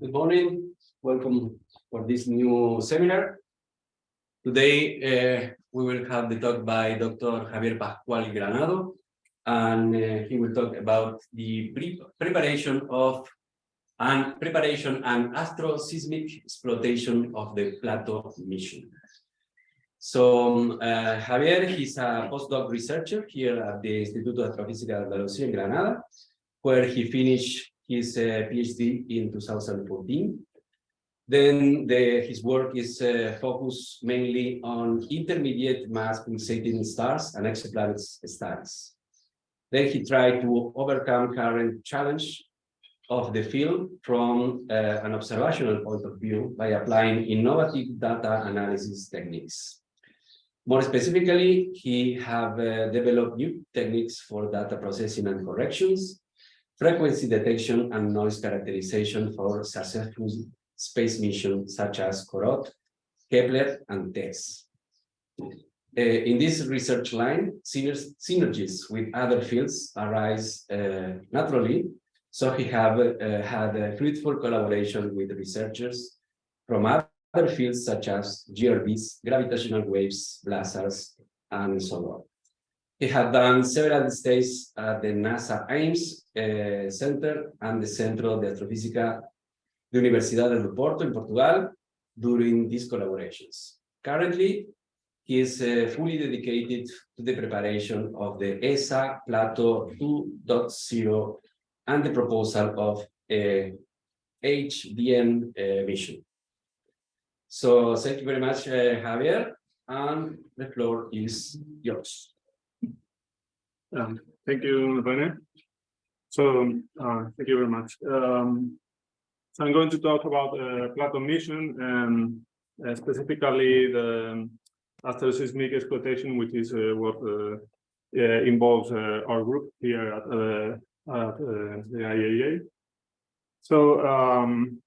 Good morning, welcome for this new seminar. Today, uh, we will have the talk by Dr. Javier Pascual Granado, and uh, he will talk about the pre preparation of and preparation and astroseismic exploitation of the Plato mission. So um, uh, Javier, he's a postdoc researcher here at the Instituto de Astrofísica de Andalucía in Granada, where he finished his uh, PhD in 2014. Then the, his work is uh, focused mainly on intermediate mass pulsating stars and exoplanets studies. Then he tried to overcome current challenge of the field from uh, an observational point of view by applying innovative data analysis techniques. More specifically, he have uh, developed new techniques for data processing and corrections, frequency detection and noise characterization for successful space missions such as COROT, Kepler, and TESS. Uh, in this research line, synergies with other fields arise uh, naturally, so he have uh, had a fruitful collaboration with researchers from other fields such as GRBs, gravitational waves, blazars, and so on. He had done several stays at the NASA Ames uh, Center and the Centro de Astrofísica de Universidade do Porto in Portugal during these collaborations. Currently, he is uh, fully dedicated to the preparation of the ESA Plato 2.0 and the proposal of a HDM uh, mission. So thank you very much, uh, Javier, and the floor is yours. Um, thank you, Rene. So, uh, thank you very much. Um, so I'm going to talk about uh, Plato mission and uh, specifically the astroseismic exploitation, which is uh, what uh, uh, involves our group here at, at the IAA. So, um,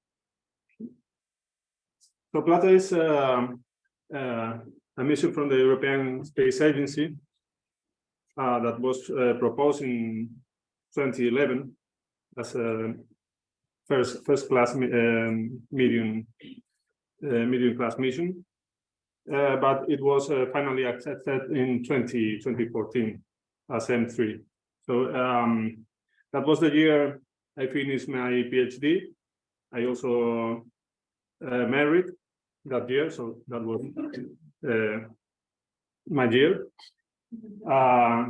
so Plato is um, a mission from the European Space Agency uh, that was uh, proposed in 2011 as a first first class um, medium uh, medium class mission, uh, but it was uh, finally accepted in 20, 2014 as M3. So um, that was the year I finished my PhD. I also uh, married that year, so that was my year. Uh,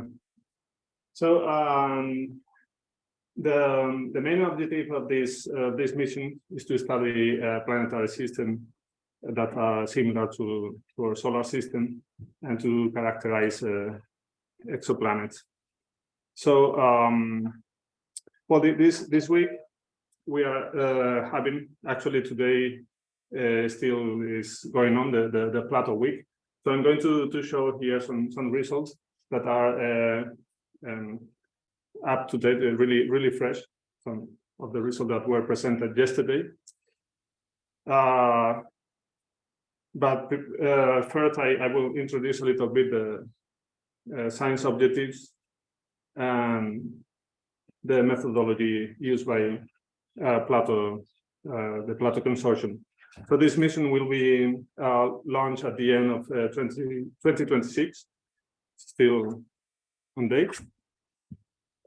so um, the the main objective of this uh, this mission is to study planetary system that are similar to, to our solar system and to characterize uh, exoplanets. So um, well, this this week we are uh, having actually today uh, still is going on the, the the Plato week so I'm going to, to show here some, some results that are uh, um, up to date, uh, really, really fresh, some of the results that were presented yesterday. Uh, but uh, first, I, I will introduce a little bit the uh, science objectives and the methodology used by Plato, the Plato Consortium. So this mission will be uh, launched at the end of uh, 20, 2026, still on date.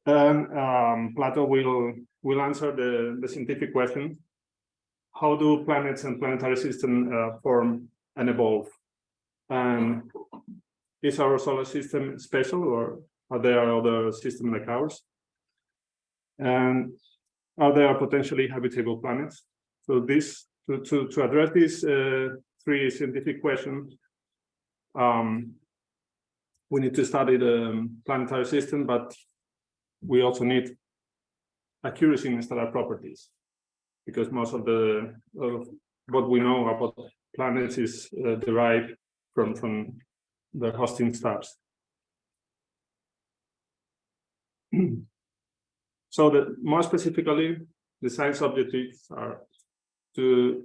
And um, Plato will will answer the, the scientific question, how do planets and planetary systems uh, form and evolve? And is our solar system special or are there other systems like ours? And are there potentially habitable planets? So this to, to, to address these uh, three scientific questions, um, we need to study the planetary system, but we also need accuracy in stellar properties, because most of the of what we know about planets is uh, derived from from the hosting stars. so the more specifically, the science objectives are to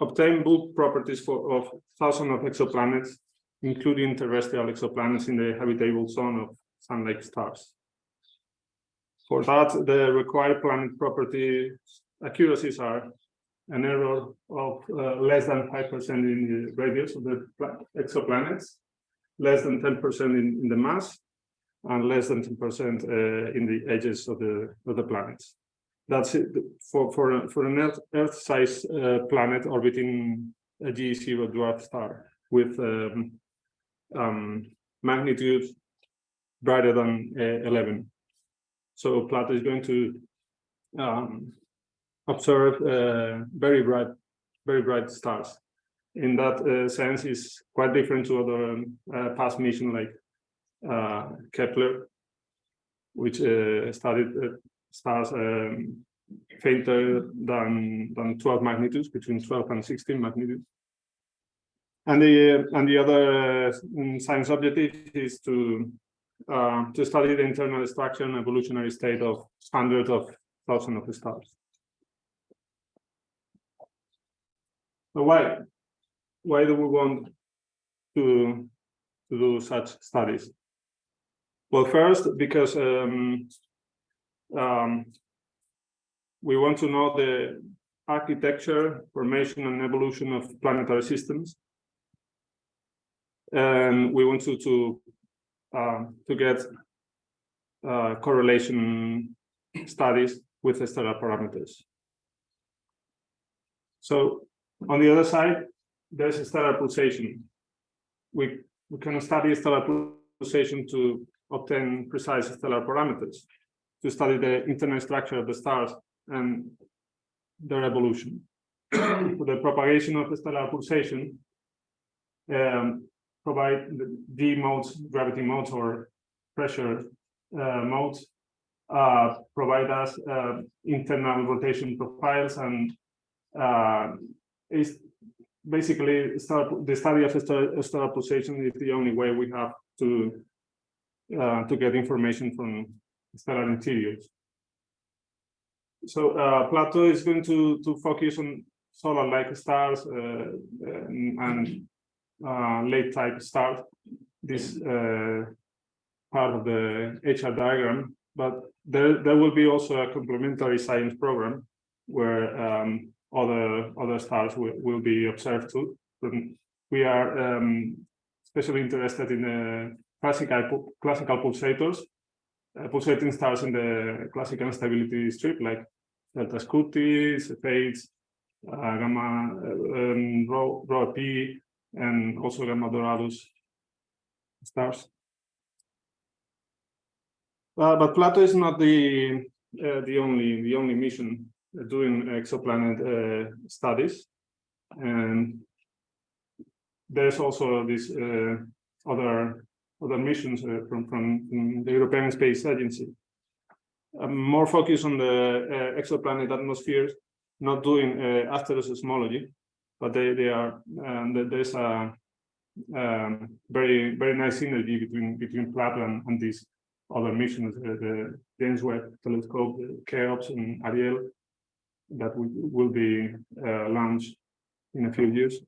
obtain bulk properties for, of thousands of exoplanets, including terrestrial exoplanets in the habitable zone of Sun-like stars. For that, the required planet property accuracies are an error of uh, less than five percent in the radius of the exoplanets, less than ten percent in, in the mass, and less than ten percent uh, in the edges of the of the planets. That's it for for for an Earth Earth-sized uh, planet orbiting a G0 dwarf star with um, um, magnitude brighter than uh, 11. So Plato is going to um, observe uh, very bright, very bright stars. In that uh, sense, is quite different to other um, uh, past mission like uh, Kepler, which uh, studied stars um, fainter than than 12 magnitudes, between 12 and 16 magnitudes. And the and the other mm, science objective is to uh, to study the internal structure and evolutionary state of hundreds of thousands of stars. So why why do we want to to do such studies? Well, first because um, um, we want to know the architecture, formation, and evolution of planetary systems and we want to to uh, to get uh, correlation studies with stellar parameters. So on the other side, there's stellar pulsation. We we can study stellar pulsation to obtain precise stellar parameters, to study the internal structure of the stars and their evolution. For the propagation of stellar pulsation, um, provide the modes, gravity modes or pressure uh, modes, uh, provide us uh, internal rotation profiles and uh, is basically star, the study of star, stellar pulsation is the only way we have to uh, to get information from stellar interiors. So uh, Plato is going to to focus on solar-like stars and, and uh, late type stars, this uh, part of the HR diagram, but there, there will be also a complementary science program where um, other other stars will, will be observed too. We are um, especially interested in the classical classical pulsators, uh, pulsating stars in the classical stability strip like delta Scuti, Cepheids, uh, gamma um, rho, rho P, and also Gamma Doradus stars. Uh, but Plato is not the uh, the only the only mission doing exoplanet uh, studies, and there's also this uh, other other missions uh, from from the European Space Agency. Um, more focus on the uh, exoplanet atmospheres, not doing asteroseismology, but they they are um, there's a um, very very nice synergy between between Plato and, and these other missions, uh, the James Webb Telescope, the Cheops and Ariel, that will, will be uh, launched in a few years.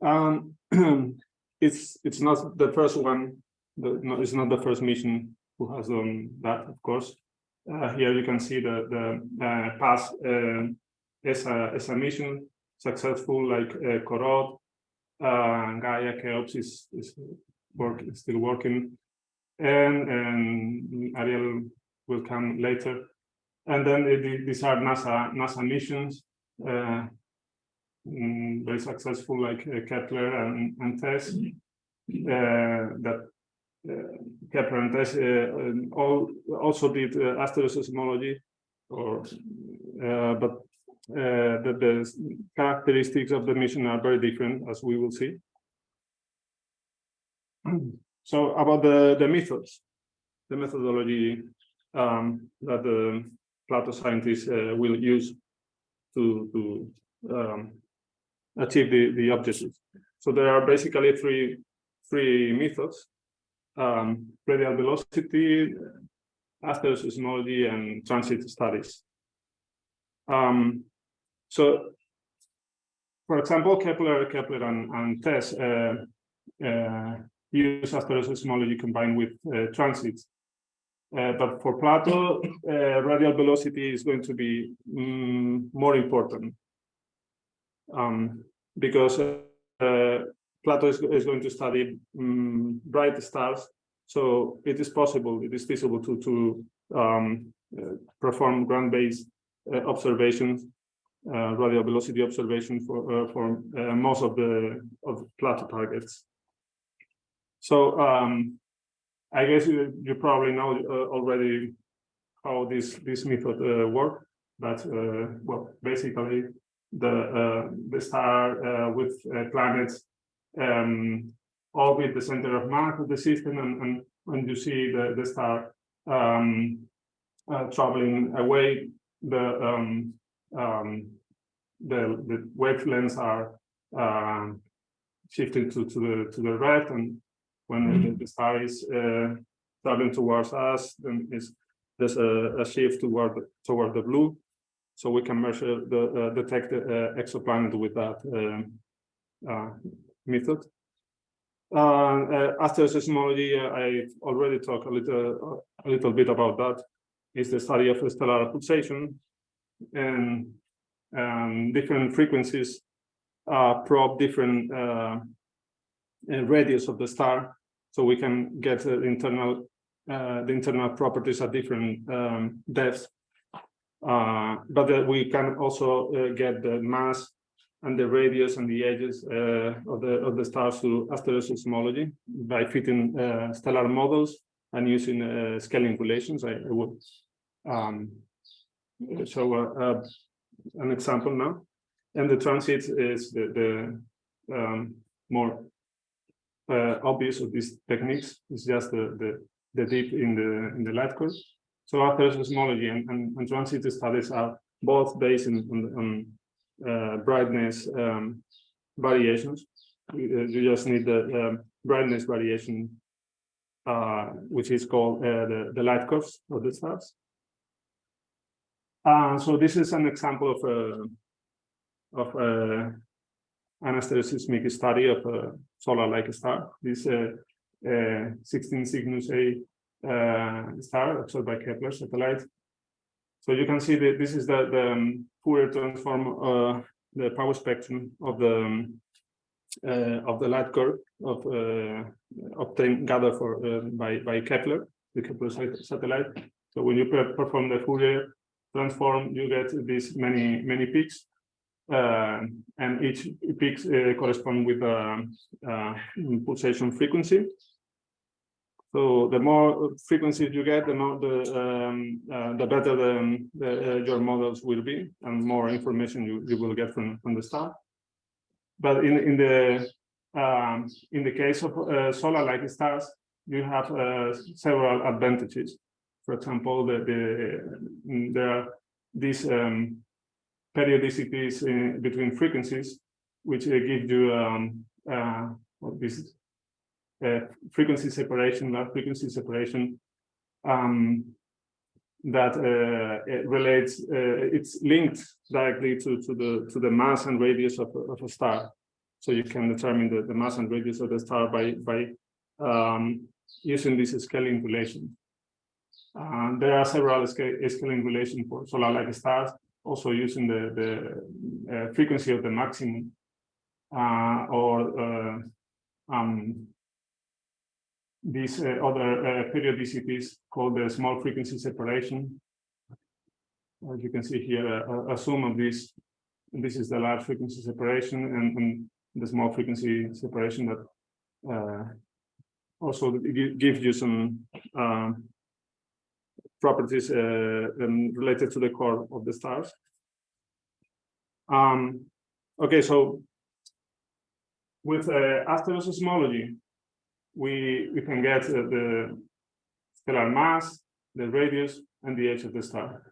Um, it's it's not the first one. The, no, it's not the first mission who has done that, of course. Uh, here you can see the the uh, past uh, as a as a mission successful like uh, CoRoT, uh, Gaia Cheops is is work still working, and and Ariel will come later, and then it, these are NASA NASA missions. Mm, very successful like uh, Kepler and, and TESS uh, that uh, Kepler and TESS uh, all also did uh, asteroseismology or uh, but uh, the, the characteristics of the mission are very different, as we will see. So about the, the methods, the methodology um, that the Plato scientists uh, will use to, to um, achieve the, the objectives. So there are basically three, three methods, um, radial velocity, asteroseismology, and transit studies. Um, so, for example, Kepler, Kepler and, and TESS uh, uh, use asteroseismology combined with uh, transits Uh, but for Plato, uh, radial velocity is going to be mm, more important. Um, because uh, Plato is, is going to study mm, bright stars, so it is possible, it is feasible to, to um, uh, perform ground-based uh, observations, uh, radial velocity observation for, uh, for uh, most of the of Plato targets. So um, I guess you, you probably know already how this this method uh, work, but well, basically the uh, the star uh, with uh, planets um, orbit the center of mass of the system, and, and when you see the the star um, uh, traveling away, the um, um, the the wavelengths are um, shifting to to the to the red and when the, the star is uh, traveling towards us, then is there's a, a shift toward toward the blue, so we can measure the uh, detect the uh, exoplanet with that um, uh, method. Uh, asteroseismology, uh, I already talked a little a little bit about that. Is the study of stellar pulsation and um, different frequencies uh, probe different uh, radius of the star so we can get uh, internal, the internal properties at different um, depths. Uh, but we can also uh, get the mass and the radius and the edges uh, of the of the stars through asteroseismology by fitting stellar models and using scaling relations. I, I would um, show an example now. And the transit is the, the um, more uh, obvious of these techniques is just the, the, the dip in the, in the light curve. So asteroseismology and, and, and transit studies are both based on, on, uh, brightness um, variations. You, uh, you just need the brightness variation, uh, which is called uh, the, the light curves of the stars. Uh, so this is an example of a, of a an asteroseismic study of a solar-like star. This uh, uh, 16 Cygnus A uh, star observed by Kepler satellite. So you can see that this is the, the um, Fourier transform, uh, the power spectrum of the um, uh, of the light curve of uh, obtained gathered for uh, by by Kepler, the Kepler satellite. So when you per- perform the Fourier transform, you get these many many peaks uh, and each peaks correspond with a, uh pulsation frequency. So the more frequencies you get, the more the um, uh, the better the, the uh, your models will be, and more information you, you will get from from the star. But in in the um, in the case of uh, solar-like stars, you have uh, several advantages. For example, the, the there are these um, periodicities in between frequencies, which uh, give you um, uh, this uh, frequency separation, that frequency separation um, that uh, it relates, uh, it's linked directly to, to the to the mass and radius of, a- of a star. So you can determine the, the mass and radius of the star by by um, using this scaling relation. Uh, there are several scaling relations for solar-like stars also using the, the uh, frequency of the maximum uh, or uh, um, these uh, other uh, periodicities called the small frequency separation. As you can see here, a, a sum of these, this is the large frequency separation and, and the small frequency separation that uh, also gives you some um, properties um, related to the core of the stars. Um, okay, so with uh, asteroseismology, we we can get uh, the stellar mass, the radius, and the age of the star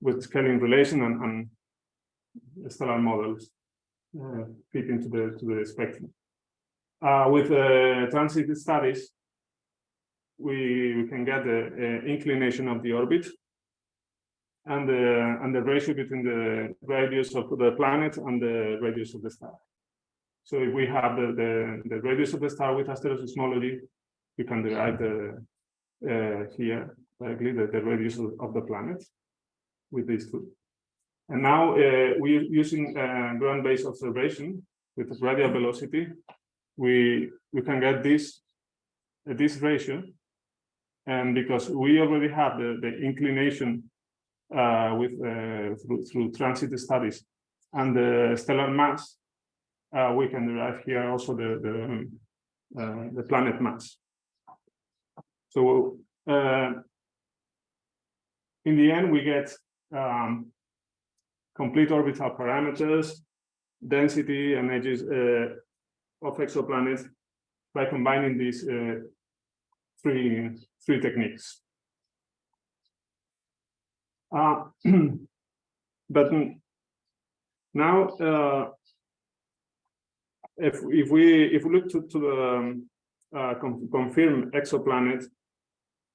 with scaling relation and, and stellar models uh, fit into the to the spectrum. Uh, with uh, transit studies, we, we can get the uh, inclination of the orbit and the and the ratio between the radius of the planet and the radius of the star. So if we have the the, the radius of the star with asteroseismology, we can derive the uh, here, directly the, the radius of the planet with these two. And now uh, we're using uh, ground-based observation with radial velocity. We we can get this uh, this ratio, and because we already have the the inclination uh, with uh, through through transit studies and the stellar mass, uh, we can derive here also the the uh, the planet mass. So uh, in the end, we get um, complete orbital parameters, density and edges uh, of exoplanets by combining these uh, three three techniques. Uh, but now, if if we if we look to, to the um, uh, con confirm exoplanet,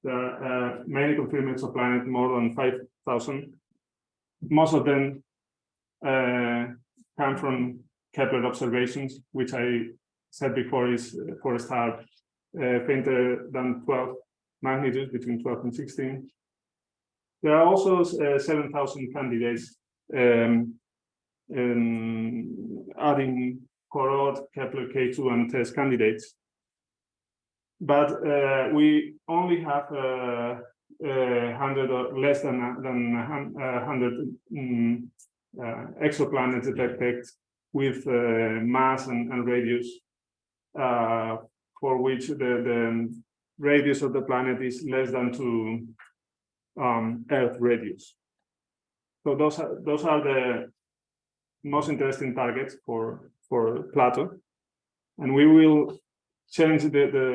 are uh, many confirmed exoplanet, more than five thousand. Most of them uh, come from Kepler observations, which I said before is for a star fainter than 12 magnitudes, between 12 and 16. There are also uh, 7,000 candidates um, um, adding Corot, Kepler K2 and TESS candidates. But uh, we only have uh, uh, 100 or less than than uh, 100 um, uh, exoplanets detected with uh, mass and, and radius uh, for which the, the radius of the planet is less than two um, Earth radius. So those are those are the most interesting targets for for Plato, and we will change the the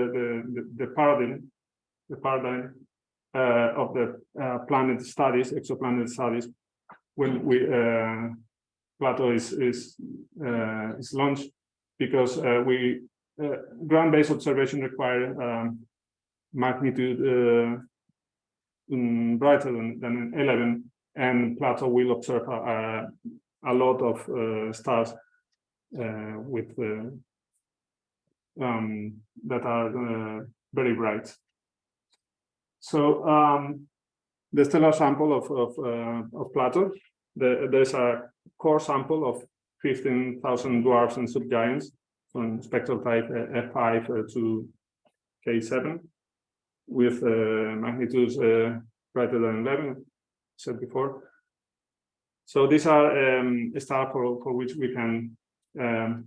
the, the paradigm the paradigm uh, of the uh, planet studies, exoplanet studies, when we uh, Plato is is uh, is launched, because uh, we uh, ground-based observation require um, magnitude brighter than, than 11, and Plato will observe a, a lot of stars with um, that are very bright. So um, the stellar sample of of, uh, of Plato, the, there's a core sample of 15,000 dwarfs and subgiants from spectral type F5 uh, to K7 with uh, magnitudes uh, greater than 11, said before. So these are um, for, for which we can um,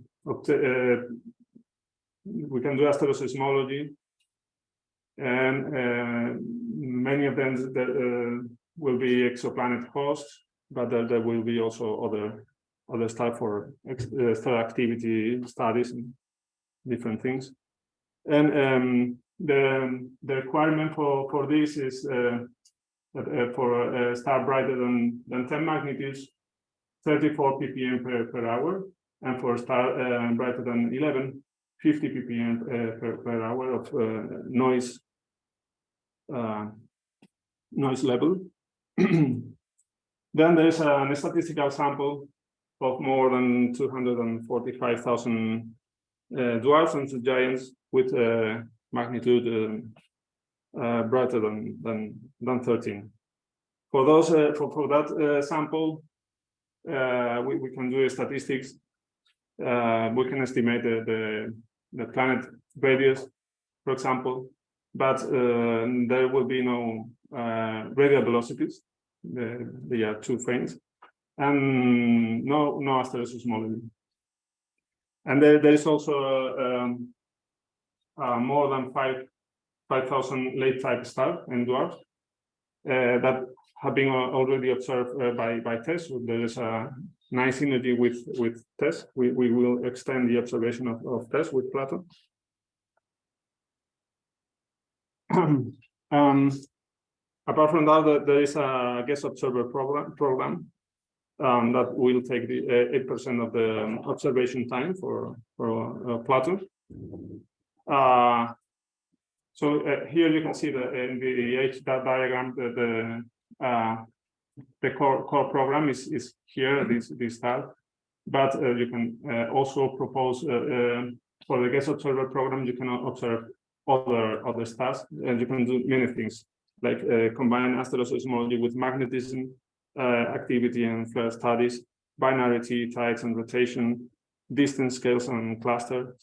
we can do asteroseismology and many of them that will be exoplanet hosts, but there, there will be also other other stuff for star activity studies and different things. And um, the the requirement for for this is uh, uh, for a star brighter than than 10 magnitudes, 34 ppm per, per hour, and for a star uh, brighter than 11, 50 ppm uh, per, per hour of uh, noise uh, noise level. then there's a, a, statistical sample of more than 245,000 uh, dwarfs and giants with uh, magnitude brighter than, than, than 13. For those, for, for that sample, we, we can do statistics uh, we can estimate the, the, the planet radius, for example, but uh, there will be no uh, radial velocities. They, they are two faint, and no no asteroseismology. And there, there is also um, uh, more than five five thousand late type stars and dwarfs uh, that have been already observed uh, by by TESS. There is a nice synergy with with TESS. We we will extend the observation of, of TESS with Plato. um, apart from that, there is a guest observer program, program um, that will take the uh, eight percent of the um, observation time for for uh, Plato. Uh, so uh, here you can see the in the H diagram the the, uh, the core core program is is here this this star, but uh, you can also propose for the guest observer program you can observe other other stars, and you can do many things like uh, combine asteroseismology with magnetism uh, activity and flare studies, binarity, tides and rotation, distance scales and cluster,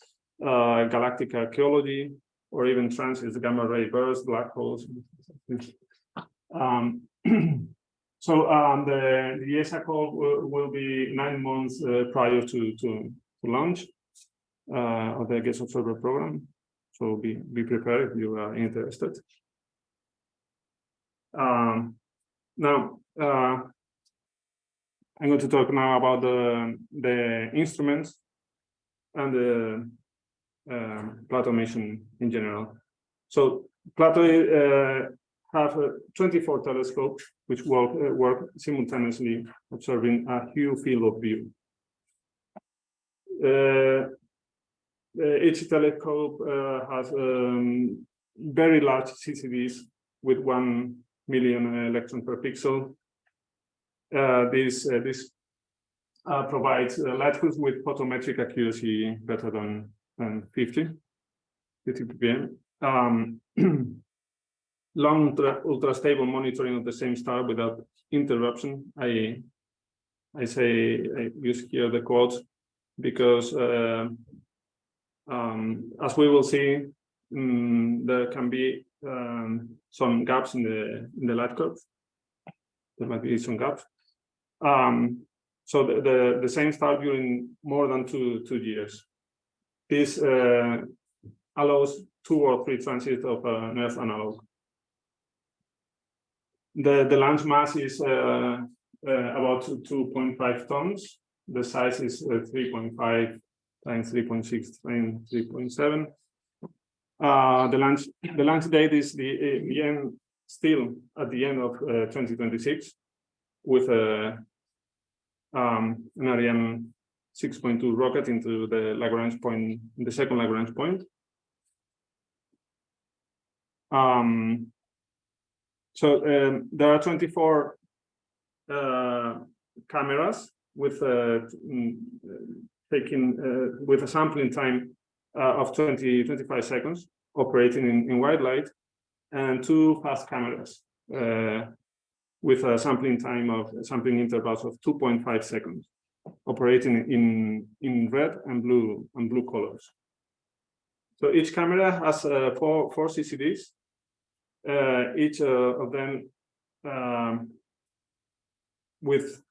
uh, galactic archaeology, or even transits, gamma ray bursts, black holes. Um, so um, the, the ESA call will, will be nine months uh, prior to, to, to launch uh, of the guest observer program. So be, be prepared if you are interested. Um, now, uh, I'm going to talk now about the, the instruments and the um, Plato mission in general. So Plato uh, have uh, 24 telescopes which work, uh, work simultaneously observing a huge field of view. Uh, uh, each telescope uh, has um, very large CCDs with one million electron per pixel. this this provides lighthouse with photometric accuracy better than than 50, 50 ppm. Um, long ultra, stable monitoring of the same star without interruption. I I say I use here the quotes because uh, um, as we will see, um, there can be um, some gaps in the in the light curve. There might be some gaps. Um, so the, the, the same star during more than two two years. This uh, allows two or three transits of an Earth analog. The, the launch mass is uh, uh, about 2.5 tons. The size is uh, 3.5 times 3.6 times 3.7. Uh, the launch the launch date is the, uh, the end still at the end of 2026 with a um, an Ariane 6.2 rocket into the Lagrange point, the second Lagrange point. Um, so um, there are 24 uh, cameras with uh, mm, taking uh, with a sampling time uh, of 20 25 seconds operating in, in white light and two fast cameras uh, with a sampling time of sampling intervals of 2.5 seconds operating in, in red and blue and blue colors. So each camera has uh, four, four CCDs, each uh, of them um, with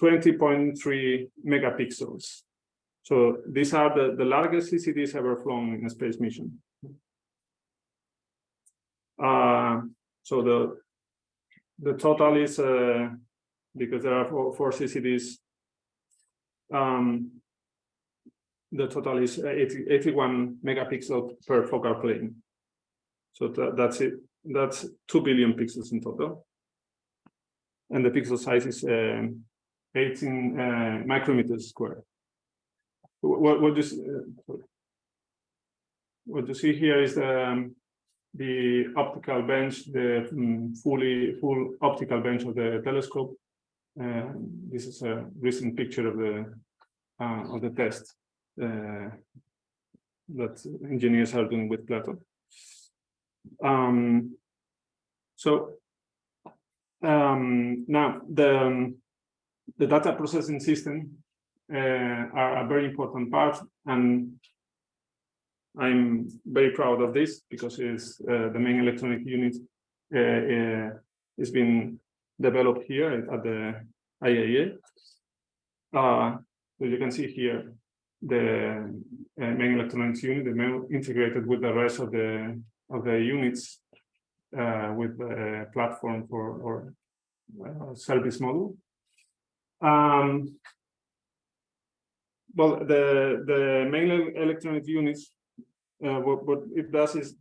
20.3 megapixels. So these are the, the largest CCDs ever flown in a space mission. Uh, so the the total is uh, because there are four, four CCDs um, the total is 80, 81 megapixel per focal plane. So th that's it. That's 2 billion pixels in total. And the pixel size is uh, 18 uh, micrometers square. What, what, you, uh, what you see here is the, um, the optical bench, the um, fully full optical bench of the telescope this is a recent picture of the uh, of the test uh, that engineers are doing with Plato. Um, so um, now the the data processing system uh, are a very important part, and I'm very proud of this because it's uh, the main electronic unit uh, has been developed here at the IAA. Uh, so you can see here the uh, main electronics unit, the main integrated with the rest of the of the units uh, with the platform for or uh, service model. Um, well, the the main electronic units, uh, what, what it does is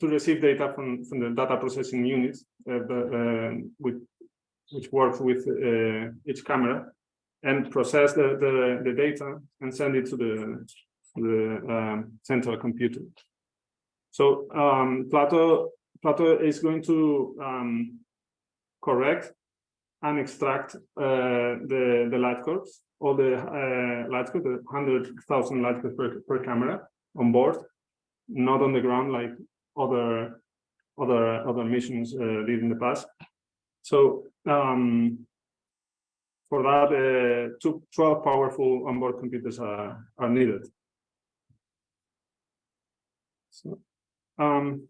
to receive data from from the data processing units, uh, uh, with which works with uh, each camera and process the, the, the, data and send it to the, the um, central computer. So um, Plato, Plato is going to um, correct and extract uh, the, the light curves, all the uh, light curves, the 100,000 light curves per, per camera on board. not on the ground like other other other missions uh, did in the past. So um, for that, uh, two, 12 powerful onboard computers are, are needed. So, um,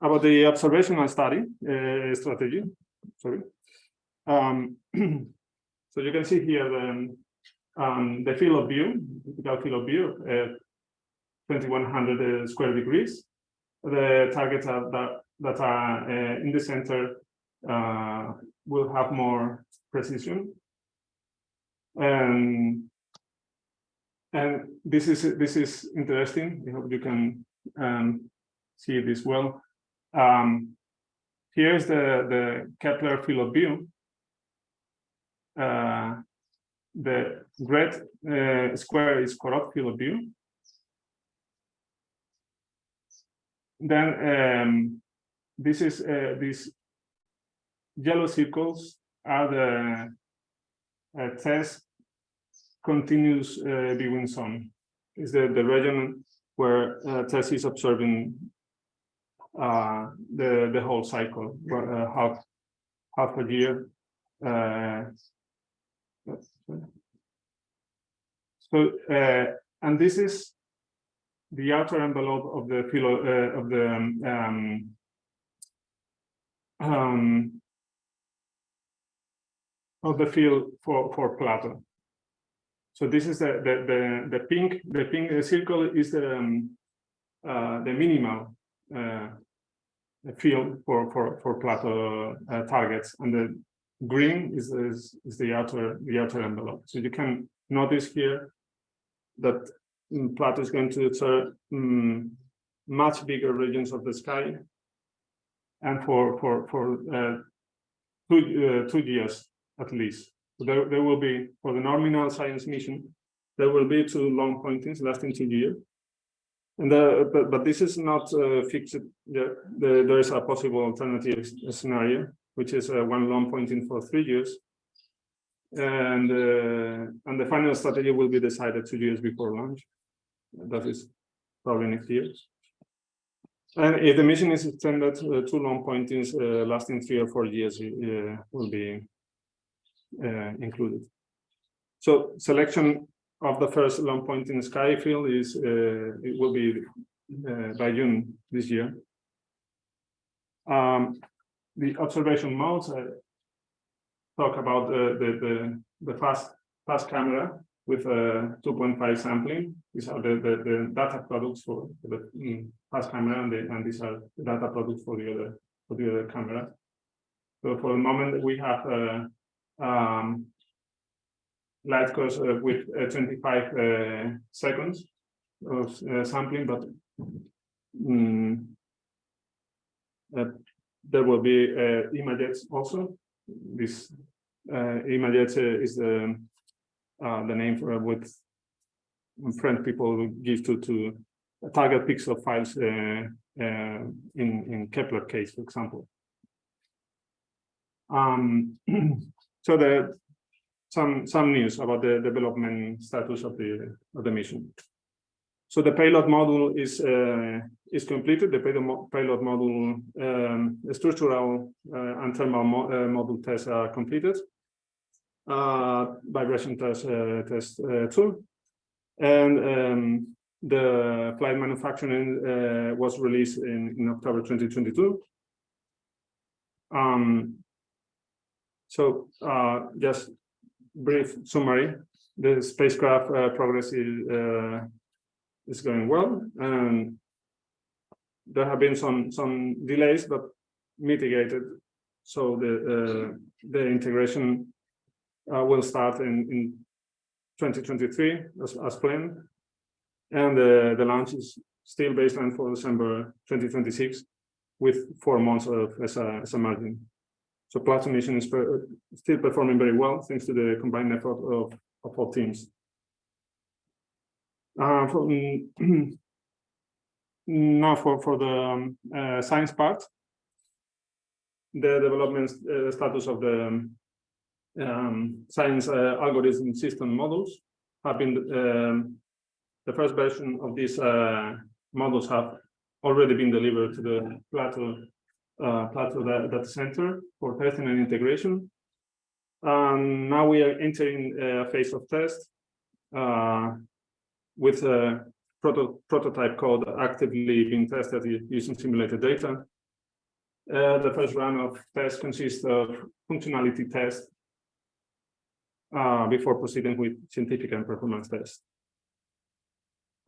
about the observational study uh, strategy, sorry. Um, so you can see here the, um, the field of view, typical field of view, uh, 2100 square degrees. The targets are that, that are uh, in the center uh, will have more precision. And and this is this is interesting. I hope you can um, see this well. Um, here's the the Kepler field of view. Uh, the red uh, square is CoRoT field of view. Then um, this is uh, these yellow circles are the uh, TESS continuous uh, viewing zone. Is the, the region where uh, TESS is observing uh, the the whole cycle, uh, half half a year. Uh, so uh, and this is the outer envelope of the philo, uh, of the um, um, of the field for for Plato. So this is the the the, the pink the pink circle is the um, uh, the minimal uh, field for for for Plato uh, targets, and the green is, is is the outer the outer envelope. So you can notice here that mm, Plato is going to observe um, much bigger regions of the sky, and for for for uh, two uh, two years at least. So there, there will be, for the nominal science mission, there will be two long pointings lasting two years. And the, but, but this is not uh, fixed. The, there is a possible alternative scenario, which is uh, one long pointing for three years. And, uh, and the final strategy will be decided two years before launch. That is probably next year. And if the mission is extended, uh, two long pointings uh, lasting three or four years uh, will be uh, included. So selection of the first long point in the sky field is uh, it will be uh, by June this year. Um, the observation modes I talk about the the the, the fast fast camera with a 2.5 sampling. These are the, the, the data products for the mm, fast camera, and, the, and these are the data products for the other for the other camera. So for the moment, we have uh, um, light curves uh, with uh, 25 uh, seconds of uh, sampling, but um, there will be uh, images also. This imagettes is the the name for what French people give to to target pixel files in in Kepler case, for example. Um, So the some some news about the development status of the of the mission. So the payload module is uh, is completed. The payload, payload module um, structural uh, and thermal mo uh, module tests are completed. Uh, vibration test uh, test uh, two, and um, the flight manufacturing was released in in October 2022. Um, so uh, just brief summary, the spacecraft uh, progress is, uh, is going well. And there have been some, some delays, but mitigated. So the, uh, the integration uh, will start in, in 2023 as, as planned. And uh, the launch is still baseline for December 2026 with four months of as a, as a margin. So Plato mission is per, still performing very well thanks to the combined effort of, of all teams. Uh, for, now for, for the um, uh, science part, the development uh, status of the um, science uh, algorithm system models have been um, the first version of these uh, models have already been delivered to the Plato uh, Plato data, data center for testing and integration. And now we are entering a phase of test uh, with a proto prototype code actively being tested using simulated data. Uh, the first round of tests consists of functionality tests uh, before proceeding with scientific and performance tests.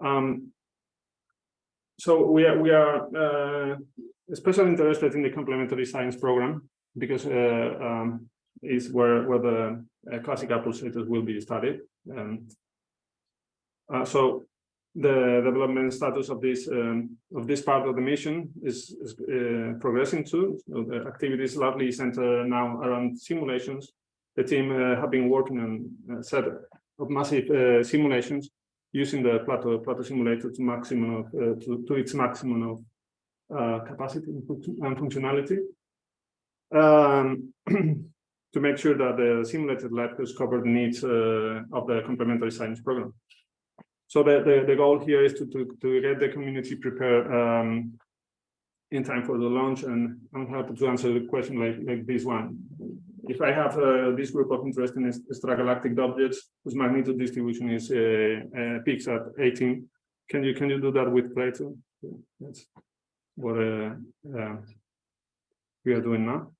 Um, so we are we are uh, especially interested in the complementary science program because uh, um, is where where the uh, classical pulsators will be studied. Um, uh, so the development status of this um, of this part of the mission is, is uh, progressing too. So the activities largely center now around simulations. The team uh, have been working on a set of massive uh, simulations using the Plato Plato simulator to maximum of uh, to, to its maximum of uh, capacity and functionality. Um, to make sure that the simulated lab cover the needs uh, of the complementary science program. So the, the, the, goal here is to, to, to get the community prepared um, in time for the launch and I'm happy to answer the question like, like this one. If I have uh, this group of interesting extragalactic objects whose magnitude distribution is uh, uh, peaks at 18, can you can you do that with Plato? That's what uh, uh, we are doing now.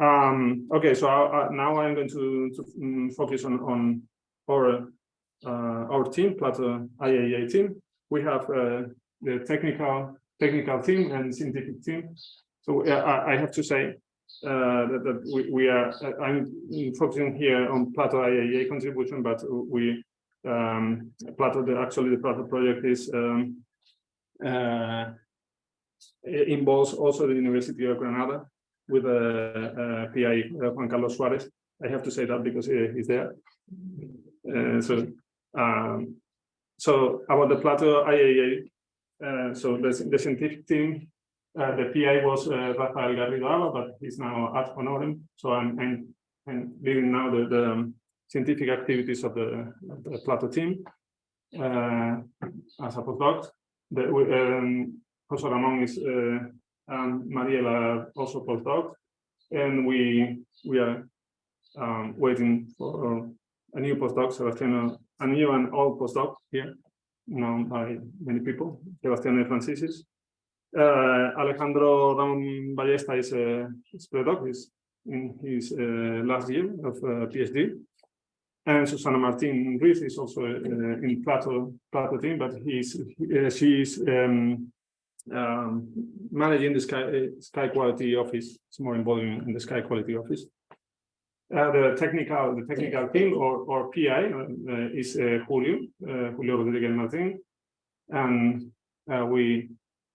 Um, okay, so I, I, now I'm going to, to um, focus on on our uh, our team, Plato IAA team. We have uh, the technical technical team and scientific team. So uh, I, I, have to say uh, that, that we, we, are. I'm focusing here on Plato IAA contribution, but we um, Plato. The, actually, the Plato project is um, uh, involves also the University of Granada with a, a PI Juan Carlos Suarez. I have to say that because he's there. Uh, so um, so about the Plato IAA, uh, so the, the scientific team, uh, the PI was uh, Rafael Garrido but he's now at Honorem. So I'm, I'm, I'm leading now the, the um, scientific activities of the, of the Plato team uh, as a postdoc. The, um, Jose Ramon is uh, and Mariela also postdoc, and we we are um, waiting for a new postdoc, Sebastiano a new and old postdoc here, known by many people, Sebastián Francisis. Uh, Alejandro Ramón Ballesta is a postdoc, he's in his uh, last year of uh, PhD. And Susana Martin Ruiz is also uh, in Plato, Plato team, but he's uh, she's um, um, managing the sky, uh, sky quality office. It's more involved in the sky quality office. Uh, the technical the technical team or or PI uh, is uh, Julio uh, Julio Rodriguez Martin, and uh, we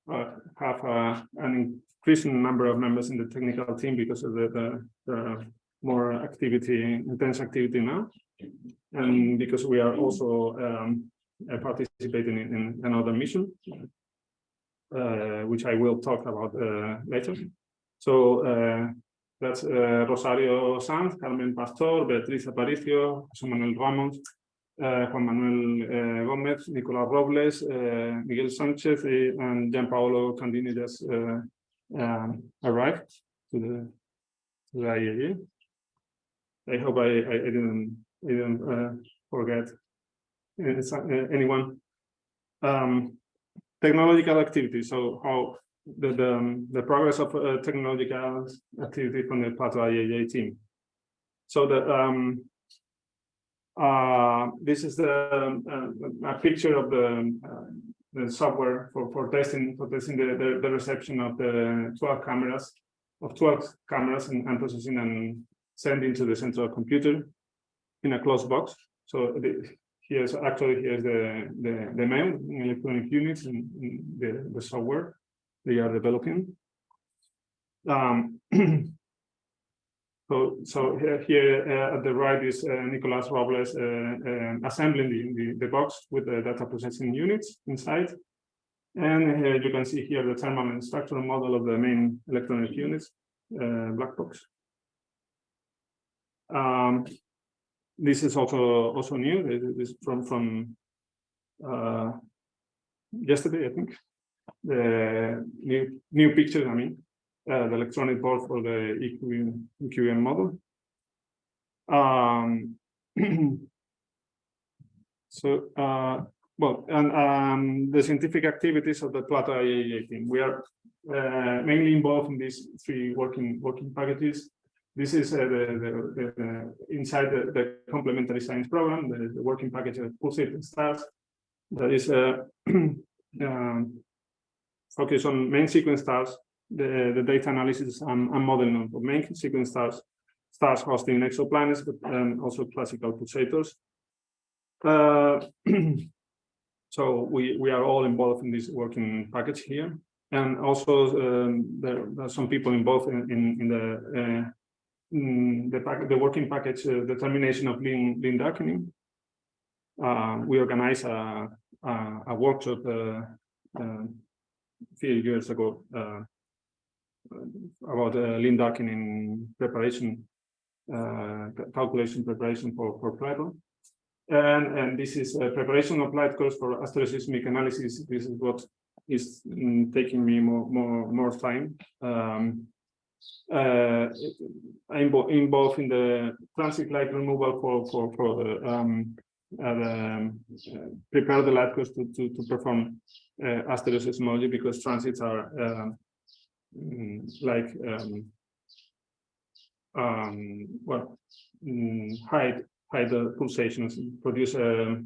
uh, have an increasing number of members in the technical team because of the, the, the more activity intense activity now, and because we are also um, participating in, in, another mission, which I will talk about later. So that's uh, Rosario Sanz, Carmen Pastor, Beatriz Aparicio, Manuel Ramos, uh, Juan Manuel uh, Gómez, Nicolás Robles, uh, Miguel Sánchez, and Gianpaolo Candini just uh, um, arrived to the, to the IAA. I hope I, I, I didn't, I didn't uh, forget anyone. Um, technological activity. So how the, the, um, the progress of uh, technological activity from the Plato IAA team. So the um, uh, this is the uh, a picture of the, uh, the software for, for testing for testing the, the, the, reception of the 12 cameras of 12 cameras and, and processing and sending to the central computer in a closed box. So the, here's actually here's the the, the main electronic units and, the, the software they are developing. Um, so, so here, here uh, at the right is uh, Nicolas Robles uh, um, assembling the, the, the, box with the data processing units inside. And you can see here the thermal and structural model of the main electronic units, uh, black box. Um, this is also also new. This from from uh, yesterday, I think. The new new picture, I mean, uh, the electronic board for the EQM, EQM model. Um, so, uh, well, and um, the scientific activities of the Plato IAA team. We are uh, mainly involved in these three working working packages. This is uh, the, the, the, inside the, the complementary science program, the, working package of pulsating stars. That is uh, um, focused on main sequence stars, the, the data analysis and, and modeling of main sequence stars, stars hosting exoplanets, but um, also classical pulsators. Uh, so we we are all involved in this working package here, and also um, there, there, are some people involved in in, in the uh, in the the working package uh, determination of lean limb darkening. Uh, we organized a a, a workshop uh, uh, a few years ago about uh, limb darkening preparation, calculation preparation for for Plato. And, and this is a preparation of light curves for asteroseismic analysis. This is what is mm, taking me more more more time. Um, uh, involved in the transit light removal for for for um, uh, um, uh, prepare the light curves to to, to perform uh, because transits are um, mm, like um, um, well mm, high high pulsations produce a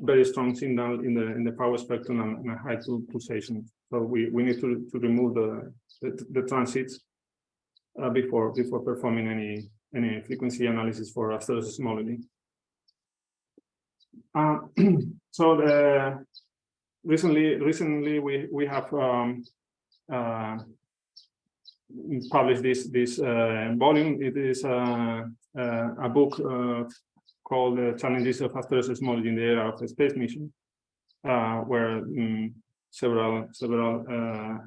very strong signal in the in the power spectrum and, and a high pulsation. So we we need to to remove the the, the transits uh, before before performing any any frequency analysis for asteroseismology. Uh, so the recently recently we we have um, uh, published this this uh, volume. It is uh, uh, a book called "Challenges of Asteroseismology in the Era of Space Mission," where um, several several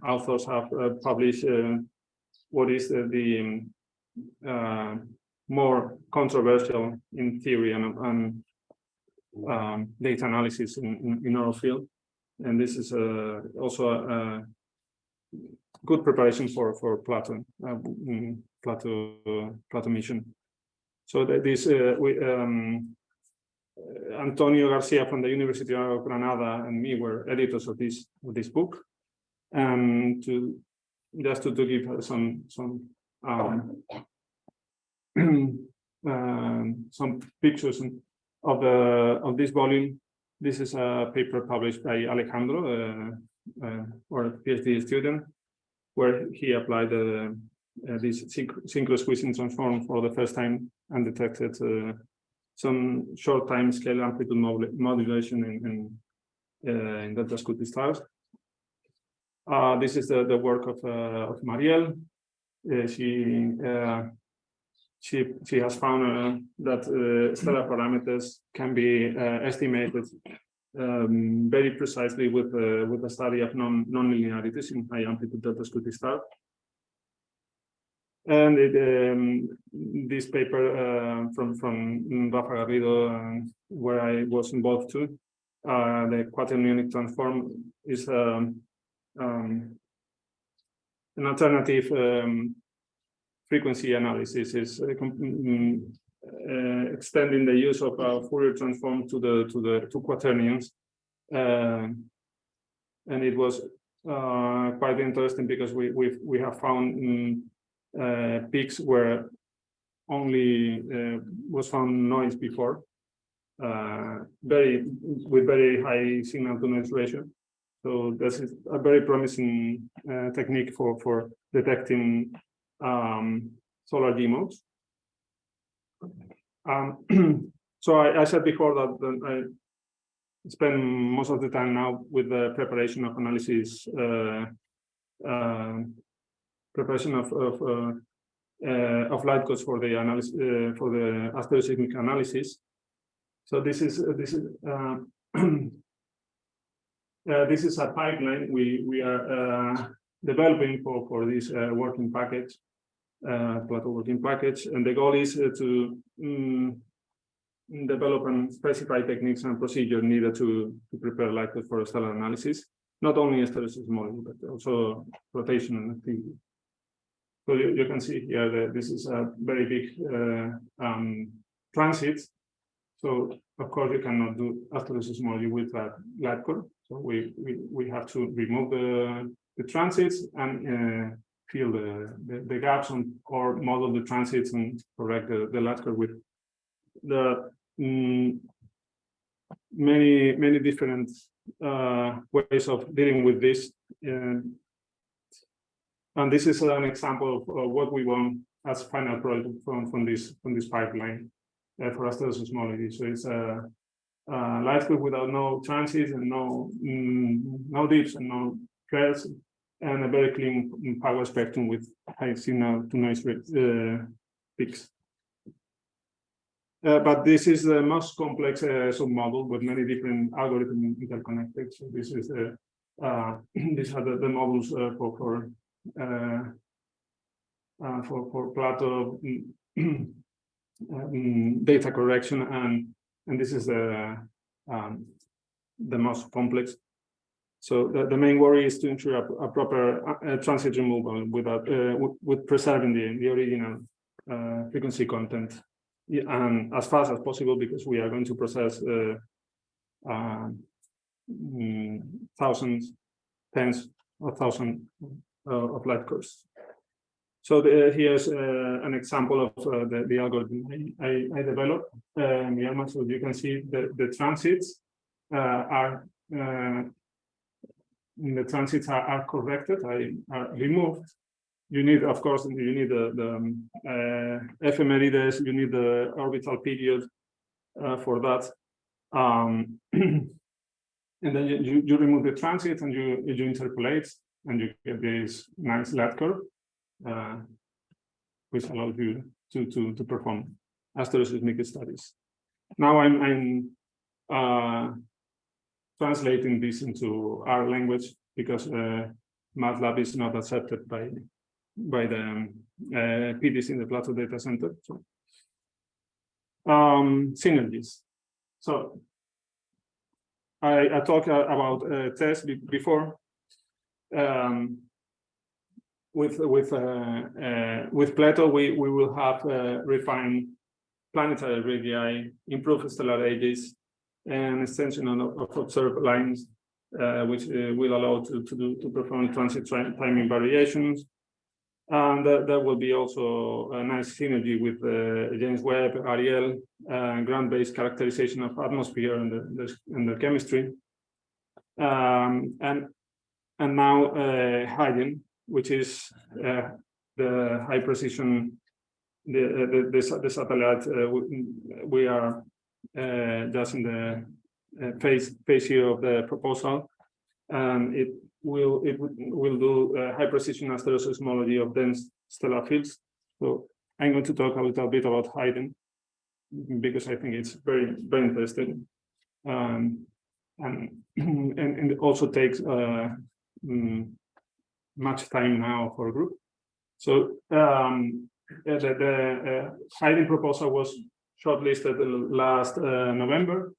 authors have published what is the, um, more controversial in theory and, and um, data analysis in, in, in, our field. And this is uh, also a, good preparation for for Plato uh, mm, Plato uh, Plato mission. So that this uh, we um, Antonio Garcia from the University of Granada and me were editors of this of this book, and to just to, to give some some um, um, some pictures of the of this volume. This is a paper published by Alejandro, uh, uh, or a PhD student, where he applied uh, uh, this synchrosqueezing transform for the first time and detected uh, some short time scale amplitude modulation in, in, uh, in Delta Scuti stars. Uh, this is the, the work of, uh, of Marielle. she she she has found that stellar parameters can be estimated um, very precisely with uh, with the study of non nonlinearities in high amplitude delta Scuti star. And it, um, this paper uh, from from Rafa Garrido, uh, where I was involved too, uh, the quaternionic transform is um, um, an alternative um, frequency analysis. is uh, mm, uh, extending the use of Fourier transform to the to the two quaternions, and it was quite interesting because we we we have found um, peaks where only was found noise before, very with very high signal to noise ratio. So this is a very promising uh, technique for for detecting um, solar g modes. Um, so I, I, said before that I spend most of the time now with the preparation of analysis, uh, uh, preparation of of, uh, uh of light curves for the analysis uh, for the asteroseismic analysis. So this is this is uh, this is a pipeline we we are developing for for this working package uh, Plato working package. And the goal is uh, to um, develop and specify techniques and procedures needed to, to prepare light for stellar analysis, not only asteroseismology, but also rotation and activity. So you, you can see here that this is a very big uh, um, transit. So of course you cannot do asteroseismology with that light curve. So we, we, we have to remove the, the transits and uh, fill the, the, the, gaps on, or model the transits and correct the, the core with the mm, many, many different uh, ways of dealing with this. Uh, and this is an example of uh, what we want as final product from, from this from this pipeline uh, for asteroseismology. So it's a, a light curve without no transits and no mm, no dips and no flares and a very clean power spectrum with high signal to noise uh, peaks. Uh, but this is the most complex uh, submodel with many different algorithms interconnected. So this is the uh, these are the, the models uh, for for uh, uh, for for Plato um, data correction and and this is the um, the most complex. So the, the main worry is to ensure a, a proper transit removal without with preserving the the original frequency content and as fast as possible because we are going to process uh, uh, mm, thousands, tens of thousands uh, of light curves. So the, here's uh, an example of uh, the, the algorithm I, I, developed. Um, so you can see the, the transits uh, are the transits are, are corrected, I, are removed you need, of course, you need the, the um, uh, ephemerides, you need the orbital period uh, for that. Um, and then you, you remove the transit and you, you interpolate and you get this nice light curve, uh, which allows you to, to, to perform astroseismic studies. Now I'm, I'm uh, translating this into our language because uh, MATLAB is not accepted by by the um, uh, PDs in the Plato data center. So, um, synergies. So I, I talked uh, about uh, TESS before. Um, with with uh, uh, with Plato, we we will have uh, refined planetary radii, improved stellar ages, and extension of, observed lines, which will allow to to do to perform transit timing variations, and there will be also a nice synergy with uh, James Webb, Ariel, uh, ground-based characterization of atmosphere and the, the, and the chemistry. Um, and and now uh, which is uh, the high precision, the uh, the, the, satellite uh, we are just in the phase phase here of the proposal, and it will it will do uh, high precision asteroseismology of dense stellar fields. So I'm going to talk a little bit about Haydn because I think it's very very interesting, um, and, and and also takes uh, mm, much time now for group. So um, the, the uh, Haydn proposal was shortlisted last uh, November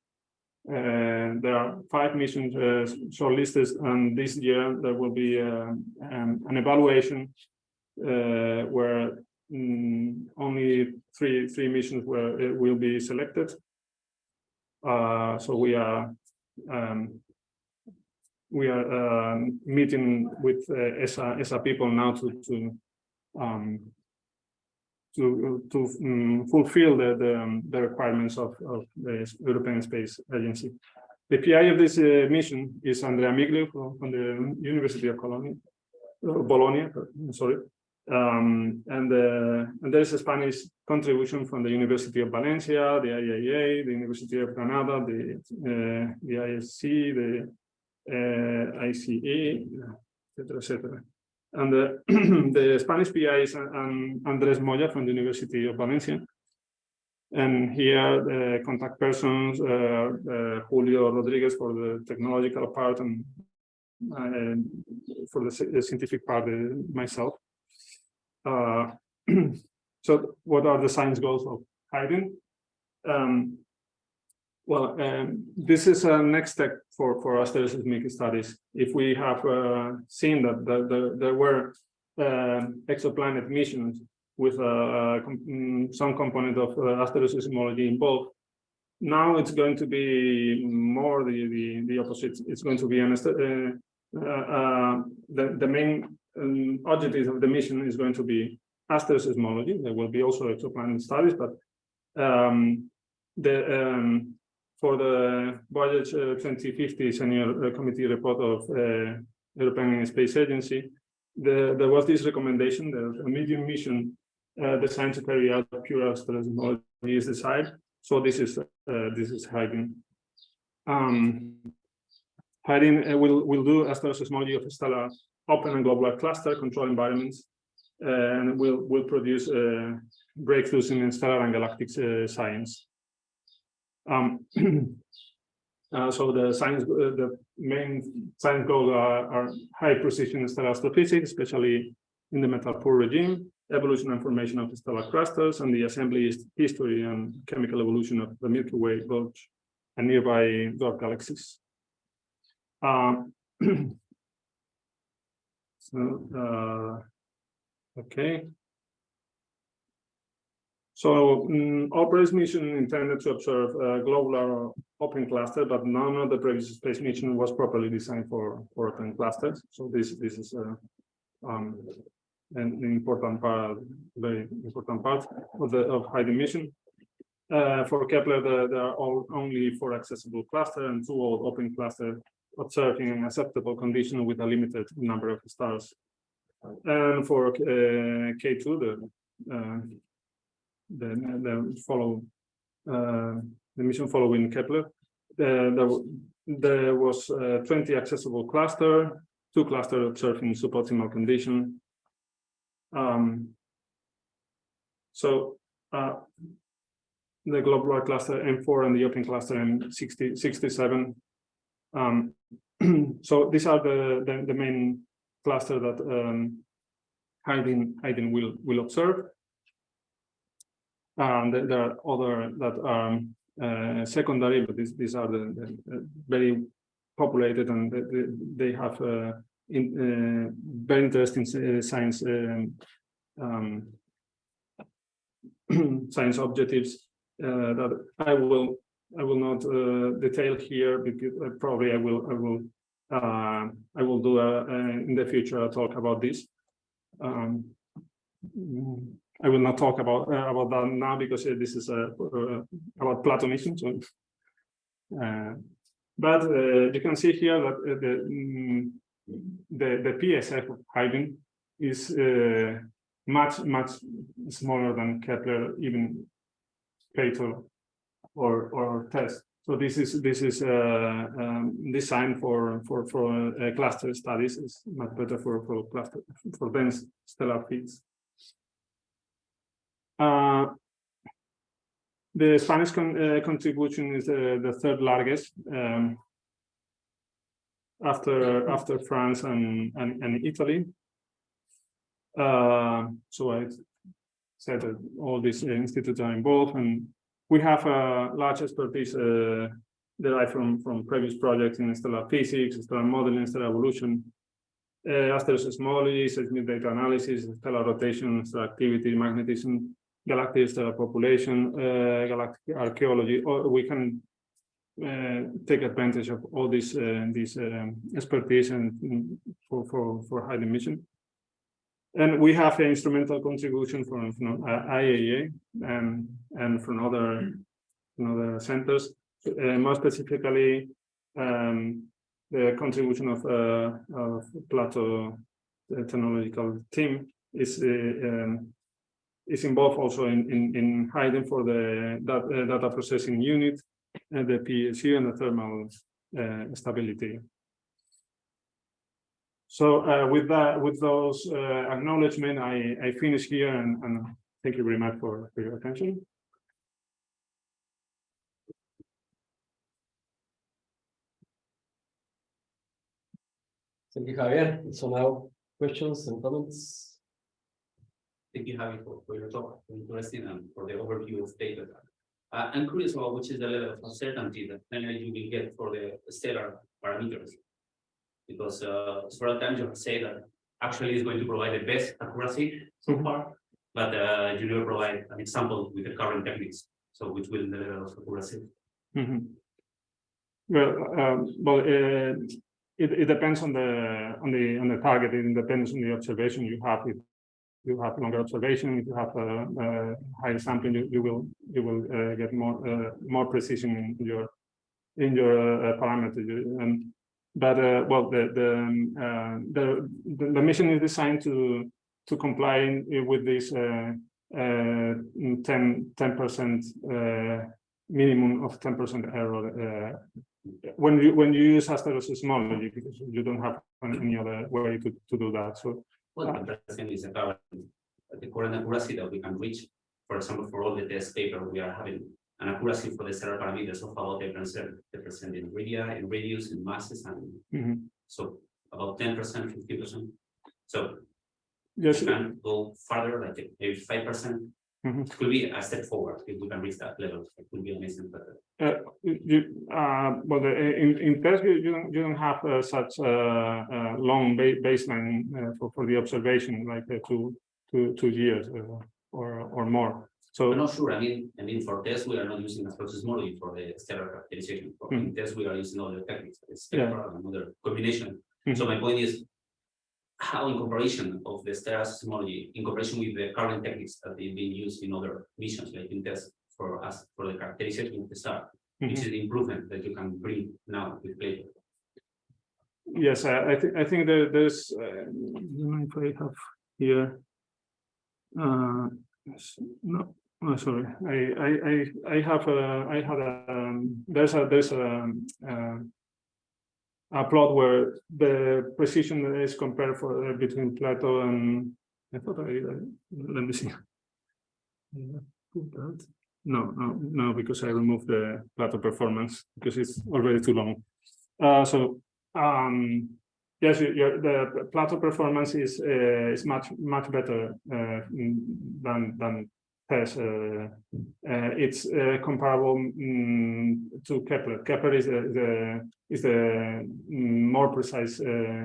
uh, there are five missions uh, shortlisted, and this year there will be uh, um, an evaluation uh, where mm, only three three missions were will be selected. So we are um, we are um, meeting with uh, ESA ESA people now to to um, to to um, fulfill the the, um, the, requirements of, of the European Space Agency. The PI of this uh, mission is Andrea Miglio from, the University of uh, Bologna. Sorry, um, and uh, and there is a Spanish contribution from the University of Valencia, the IAA, the University of Granada, the uh, the ISC, the uh, ICE, etc., etc. And the, the Spanish PI is um, Andres Moya from the University of Valencia. And here the contact persons, uh, uh, Julio Rodriguez for the technological part and for the, the, scientific part, uh, myself. Uh, so what are the science goals of Haydn? Um, Well, um, this is a next step for, for asteroseismic studies. If we have uh, seen that the, the, there were um exoplanet missions with uh, com- mm, some component of uh, involved, now it's going to be more the, the, the opposite. It's going to be an, uh, uh, uh, the, the main um, objective of the mission is going to be asteroseismology. There will be also exoplanet studies, but um, the um, for the Voyage uh, 2050 Senior uh, Committee report of uh, European Space Agency, the, there was this recommendation that a medium mission uh, designed to carry out pure asteroseismology is desired. So this is uh, this is Haydn. Um, Haydn uh, will will do asteroseismology of stellar open and globular cluster control environments, and will will produce uh, breakthroughs in stellar and galactic uh, science. Um, uh, so the science, uh, the main science goals are, are high precision stellar astrophysics, especially in the metal poor regime, evolution and formation of the stellar clusters, and the assembly history and chemical evolution of the Milky Way bulge and nearby dwarf galaxies. Um, so, uh, okay. So mm, Opera's mission intended to observe a globular open cluster, but none of the previous space mission was properly designed for, for open clusters. So this, this is uh, um, an important part, very important part of the of Haydn mission. Uh, for Kepler, there, are all, only four accessible cluster and two open cluster observing an acceptable condition with a limited number of stars. And for uh, K2, the uh, the, follow uh, the mission following Kepler. Uh, there, there was uh, 20 accessible cluster, two cluster observed in suboptimal condition. Um, so uh, the globular cluster M4 and the open cluster M60, 67. Um, so these are the, the, the main cluster that um, Haydn, Haydn will, will observe. Um, there, are other that are uh, secondary, but these, these are the, the, very populated and they, have uh, in, uh, very interesting uh, science um, um, science objectives uh, that I will I will not uh, detail here because probably I will I will I will do a, a, in the future a talk about this. Um, I will not talk about uh, about that now because uh, this is uh, about Plato mission. Uh, but uh, you can see here that uh, the mm, the the PSF of Haydn is much much smaller than Kepler, even Plato or or TESS. So this is this is um, designed for for for cluster studies. It's much better for for cluster for dense stellar fields. Uh, the Spanish con uh, contribution is uh, the third largest um, after after France and and, and Italy. So I said that all these institutes are involved, and we have a large expertise derived from from previous projects in stellar physics, stellar modeling, stellar evolution, uh, asteroseismology, seismic data analysis, stellar rotation, stellar activity, magnetism, galactic stellar population, uh, galactic archaeology, or we can uh, take advantage of all this uh, this um, expertise and mm, for for for high mission. And we have an instrumental contribution from, from uh, IAA and and from other from other centers, uh, more specifically um, the contribution of uh, of technological team is uh, um, is involved also in in, in Haydn for the that, uh, data processing unit and the PSU and the thermal uh, stability. So uh, with that, with those uh, acknowledgement, I I finish here and and thank you very much for, for your attention. Thank you, Javier. So now questions and comments? Thank you, Javi, for, for your talk, interesting and for the overview of data. Uh, I'm curious about which is the level of uncertainty that then you will get for the stellar parameters. Because, uh, several times you have said that actually it's going to provide the best accuracy so Mhm. far. But, uh, you never provide an example with the current techniques, so which will the level of accuracy. Mhm. Well, um, well, uh, it, it depends on the, on the, on the target, it depends on the observation you have. If you have longer observation, if you have a, a higher sampling, you, you will, you will uh, get more, uh, more precision in your, in your uh, Um, but, well, the, the, um, the, the, the mission is designed to, to comply with this, uh, uh, 10, 10% uh, minimum of ten percent error uh, when you when you use asteroseismology because you don't have any other way to, to do that. So well, the present is about the current accuracy that we can reach, for example, for all the test paper we are having, an accuracy for the several parameters of about 10%, 10% in radius, in radius, in masses, and mm -hmm. so about 10%, 50%. So yes. you can go further, like maybe 5%, Mm -hmm. It could be a step forward if we can reach that level. It would be amazing. But uh, uh you, uh, but in in TESS you, you don't you don't have uh, such a long ba baseline for for the observation like two two two years or or more. So I'm not sure. I mean, I mean, for TESS we are not using a process modeling for the stellar characterization. For mm-hmm. mm -hmm. TESS we are using other techniques, like yeah. another combination. Mm -hmm. So my point is, how in comparison of the stellar seismology, in comparison with the current techniques that they've been used in other missions, like in tests for us, for the characterization of the star, which Mhm. is the improvement that you can bring now with Plato. Yes, I, I think, I think there, there's, uh, I if I have here. Uh, no, oh, sorry, I, I, I, I have, uh, I had a, um, there's a, there's a, um, uh, a plot where the precision is compared for, uh, between Plato and, I thought I, let me see. No, no, no, because I removed the Plato performance, because it's already too long. Uh, so um, yes, you- the Plato performance is, uh, is much, much better, uh, than, than Uh, uh, it's, uh, comparable, mm, to Kepler. Kepler is the, is the mm, more precise,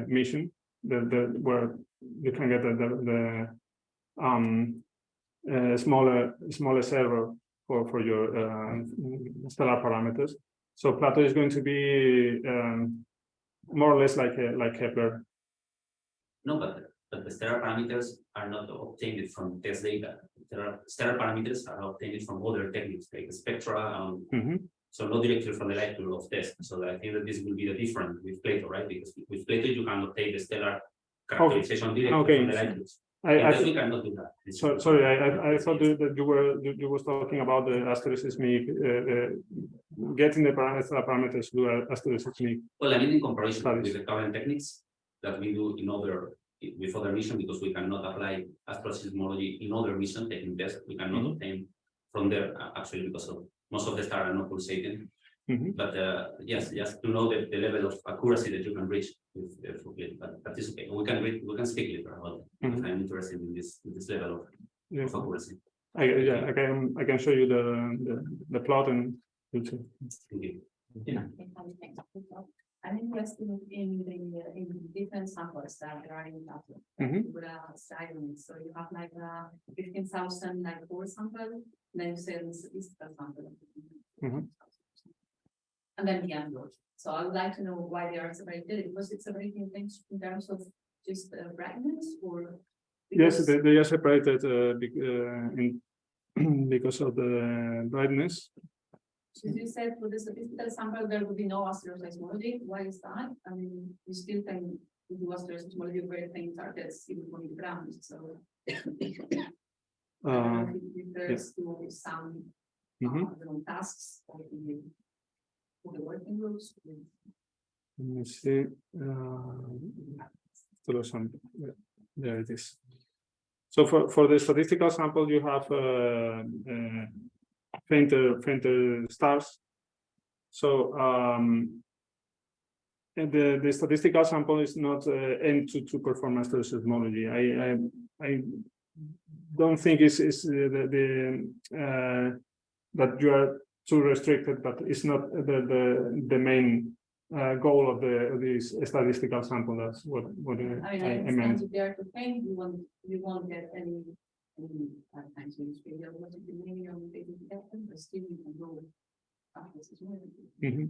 mission, the, the, where you can get the, the, the, um, uh, smaller, smallest error for, for your, uh, stellar parameters. So Plato is going to be, um, more or less like a, like Kepler. No, but, but the stellar parameters are not obtained from TESS data. Stellar, stellar parameters are obtained from other techniques like spectra, um, Mhm. so not directly from the light field of TESS. So I think that this will be the difference with Plato, right? Because with Plato, you can obtain the stellar characterization directly okay. from the light fields. I, In I, TESS, we cannot do that. It's- so, sorry, I, I, I thought that that you were, you, you was talking about the asterismic, uh, uh, getting the parameters, parameters to asterismic. Well, I mean, in comparison Studies. with the current techniques that we do in other, with other mission, because we cannot apply astroseismology in other mission taking tests, we cannot Mhm. obtain from there, uh, actually, because of most of the stars are not pulsating. Mhm. But uh, yes, just to know the, the level of accuracy that you can reach with the Fugate, but that is okay. We can read, we can speak later about it. if Mhm. I'm interested in this, in this level of, Yeah, of accuracy. I, yeah, I can, I can show you the, the, the plot and. you'll see. Thank you. I'm interested in the, uh, in different samples that are in that. Mhm. With a styling, so you have like fifteen thousand like four sample, then you say this is the sample. Mhm. And then the envelope, so I would like to know why they are separated, was it separating things in terms of just the brightness or? Yes, they, they are separated, uh, bec- uh, in, because of the brightness. So you said for the statistical sample, there would be no astroseismology, why is that? I mean, you still can do astroseismology very faint targets, even for the ground, so. Uh, know if it refers to some, mhm. uh, you know, tasks of the. For the working groups. Let me see. uh, some- yeah, There it is. So for, for the statistical sample, you have uh, uh, fainter, fainter stars. So um, and the, the statistical sample is not uh, aimed to, to perform astroseismology. I, I, I don't think it's, it's uh, the, the uh, that you are too restricted, but it's not the the the main uh, goal of the this statistical sample. That's what what uh, I mean, I, I meant. if they are to paint, you won't, you won't get any, any, times in this video, what if you maybe on the but still you can go. uh, this is more than- Mhm.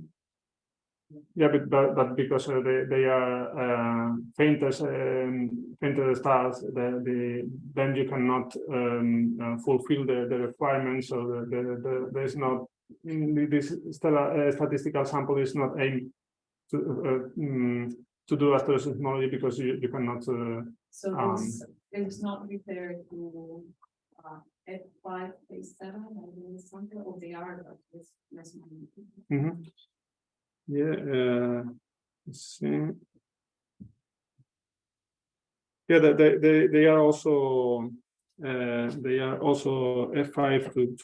Yeah, but but but because uh, they they are uh, painters, um, painted stars, the the then you cannot um, uh, fulfill the the requirements. So the the, the there's not mm, this stella, uh, statistical sample is not aimed to uh, mm, to do asteroseismology because you you cannot. Uh, So Um, it's not referred to, uh, F five, phase seven, or something, or they are, but it's less money. mhm. Yeah. Uh, let's see. Yeah, they, they, they, are also, uh, they are also F five to,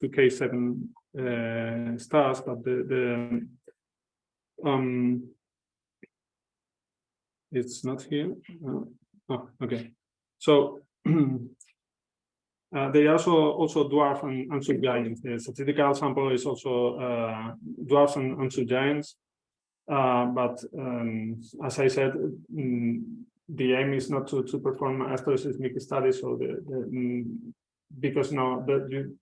to K seven, uh, stars, but the, the, um, it's not here. Oh, okay. So, uh, they also, also dwarf and, and subgiants. The statistical sample is also, uh, dwarfs and, and subgiants. Uh, but, um, as I said, mm, the aim is not to, to perform astroseismic studies, so the, the, mm, because now that you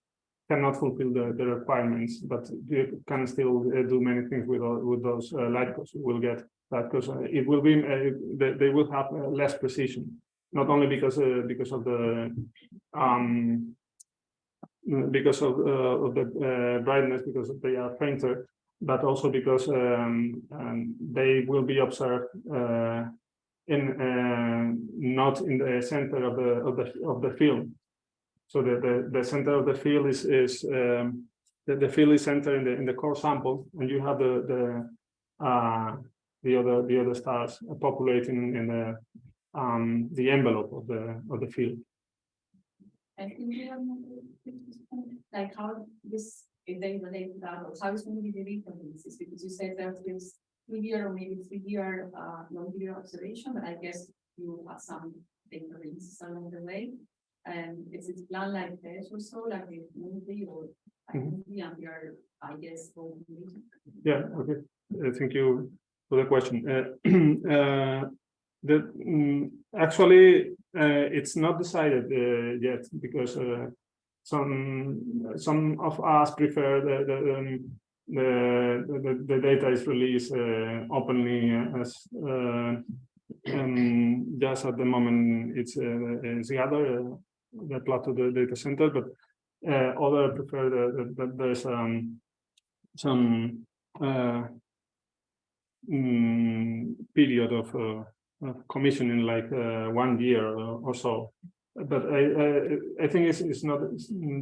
cannot fulfill the, the requirements, but you can still uh, do many things with, with those uh, light. You will get that because it will be, uh, they, will have less precision, not only because, uh, because of the, um, because of, uh, of the uh, brightness, because they are fainter, but also because um, um, they will be observed uh, in not in the center of the of the of the field. So the the, the center of the field is is um, the, the field is centered in the in the core sample, and you have the the the other the other stars populating in the um, the envelope of the of the field. And in the, like how this, if they relate to that, or how is going to be the differences, because you said there's this three year or maybe three year, uh, long year observation, but I guess you have some differences along the way. And is it plan like this or so, like the movie or? like Mhm. And you're, I guess, Yeah, okay, Uh, thank you for the question. Uh, uh, The, mm, actually, uh, it's not decided uh, yet because uh, some, some of us prefer the, the, um, the, the, the data is released openly as um, just at the moment it's, it's gathered, the plot of the data center, but uh, other prefer that that there's um, some uh, mm, period of, uh, of commissioning like uh, one year or, or so. But I, I, I think it's, it's not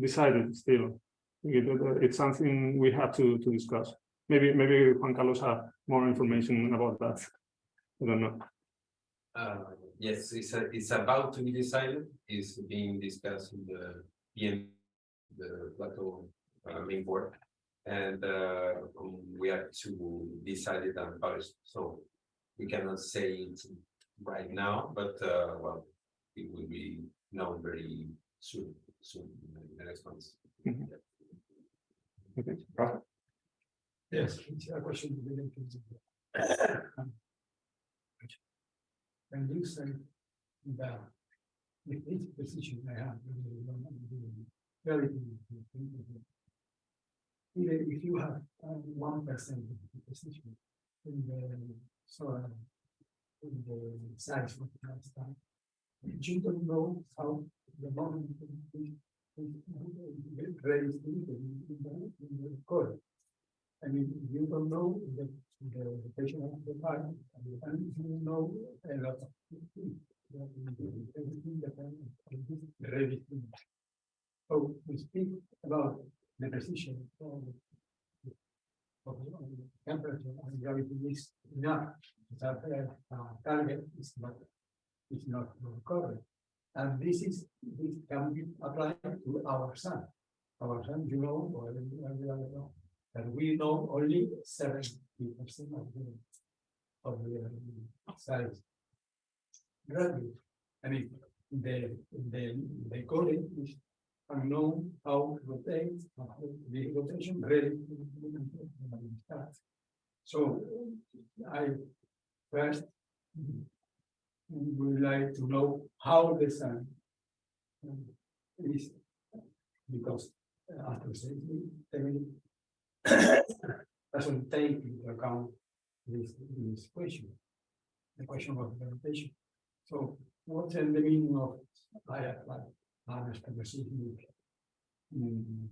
decided still. It- it's something we have to, to discuss. Maybe, maybe Juan Carlos have more information about that. I don't know. Uh, yes, it's a, it's about to be decided, It's being discussed in the PM, the Plato uh, main board. And uh, we have to decide it and publish, so we cannot say it right now, but uh, well, it will be known very soon, soon, in the next months. Mhm. Okay. Yes, it's a question related to the- When you say that with each position I have. Very. Even if you have one percent of the position in the soil. In the size of the uh, you don't know how the moment. To in the, code. I mean, you don't know the, the of the fire, and you know a lot of. things. Everything that I'm ready to. So we speak about the precision of. Of the temperature and gravity is enough, that uh, target is not, is not covered. And this is, this can be applied to our sun. Our sun, you know, or know, that we know only seventy percent of the. Of the um, size. Gravity, I mean, the, the, the coding is and know how to rotate, the rotation start. So I first would like to know how the sun is because uh, after saying doesn't take into account this, this question, the question of the rotation. So what's the meaning of I apply mm.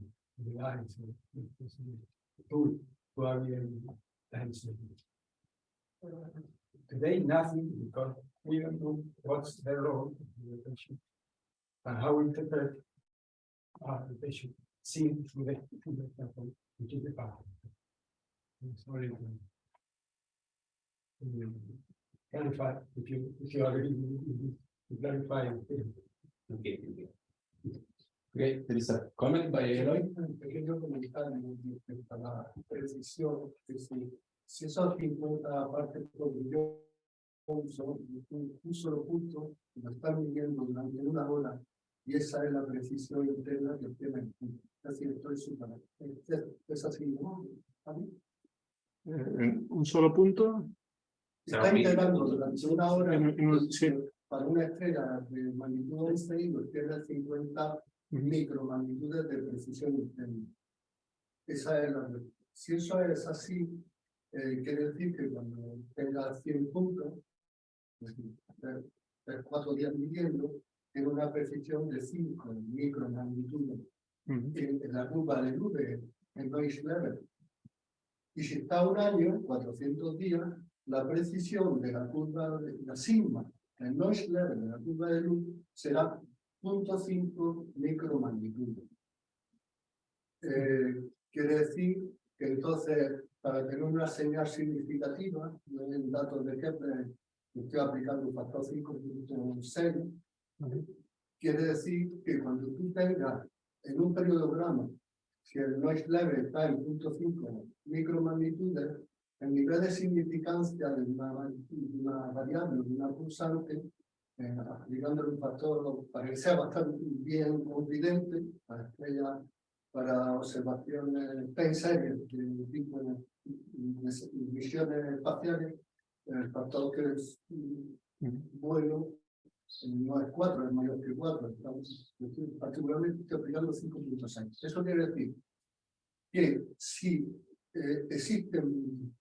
Today, nothing because we don't know what's the role of the rotation and how we interpret uh, the patient seen through the, through the temple, which is the path. Sorry. to Clarify, if you, if you already, clarify. Okay, okay. Okay, there is a comment by Eloy. Un pequeño comentario respecto a la precisión, que si, si esos 50 partes por millón son un, un solo punto, lo están midiendo durante una hora, y esa es la precisión interna que tiene el punto. Así estoy súper. Es, así, ¿no? Eh, en un solo punto. Está integrando durante una hora En- en sí. para una estrella de magnitud 11 y pierde 50 micromagnitudes de precisión. Esa es la. Si eso es así, eh, quiere decir que cuando tenga 100 puntos, es decir, tres- tres, cuatro días midiendo, tiene una precisión de 5 micromagnitudes Ujú. en, en la curva de nube, en noise level. Y si está un año, 400 días, la precisión de la curva, de la sigma, el noise level de la curva de luz, será 0.5 micromagnitudes. Eh, quiere decir que entonces, para tener una señal significativa, no en datos de Kepler, estoy aplicando un factor 5.6, quiere decir que cuando tú tengas en un periodograma, si el noise level está en 0.5 micromagnitudes, el nivel de significancia de una, una variable, de una pulsante, eh, aplicándole un factor para que sea bastante bien confidente para estrellas, para observaciones time series de tipo misiones espaciales, el factor que es bueno no es 4, es mayor que 4. Estamos, particularmente aplicando 5.6. Eso quiere decir que si eh, existen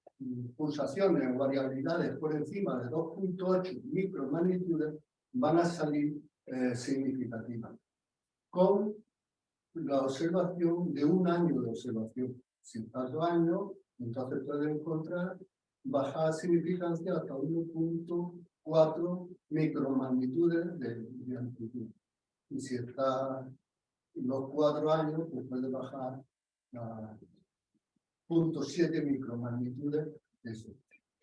pulsaciones o variabilidades por encima de 2.8 micromagnitudes, van a salir eh, significativas. Con la observación de un año de observación. Si estás dos años, entonces puedes encontrar baja significancia hasta 1.4 micromagnitudes de, de amplitud. Y si está los cuatro años, pues puede bajar a 0.7 micromagnitudes. de Eso.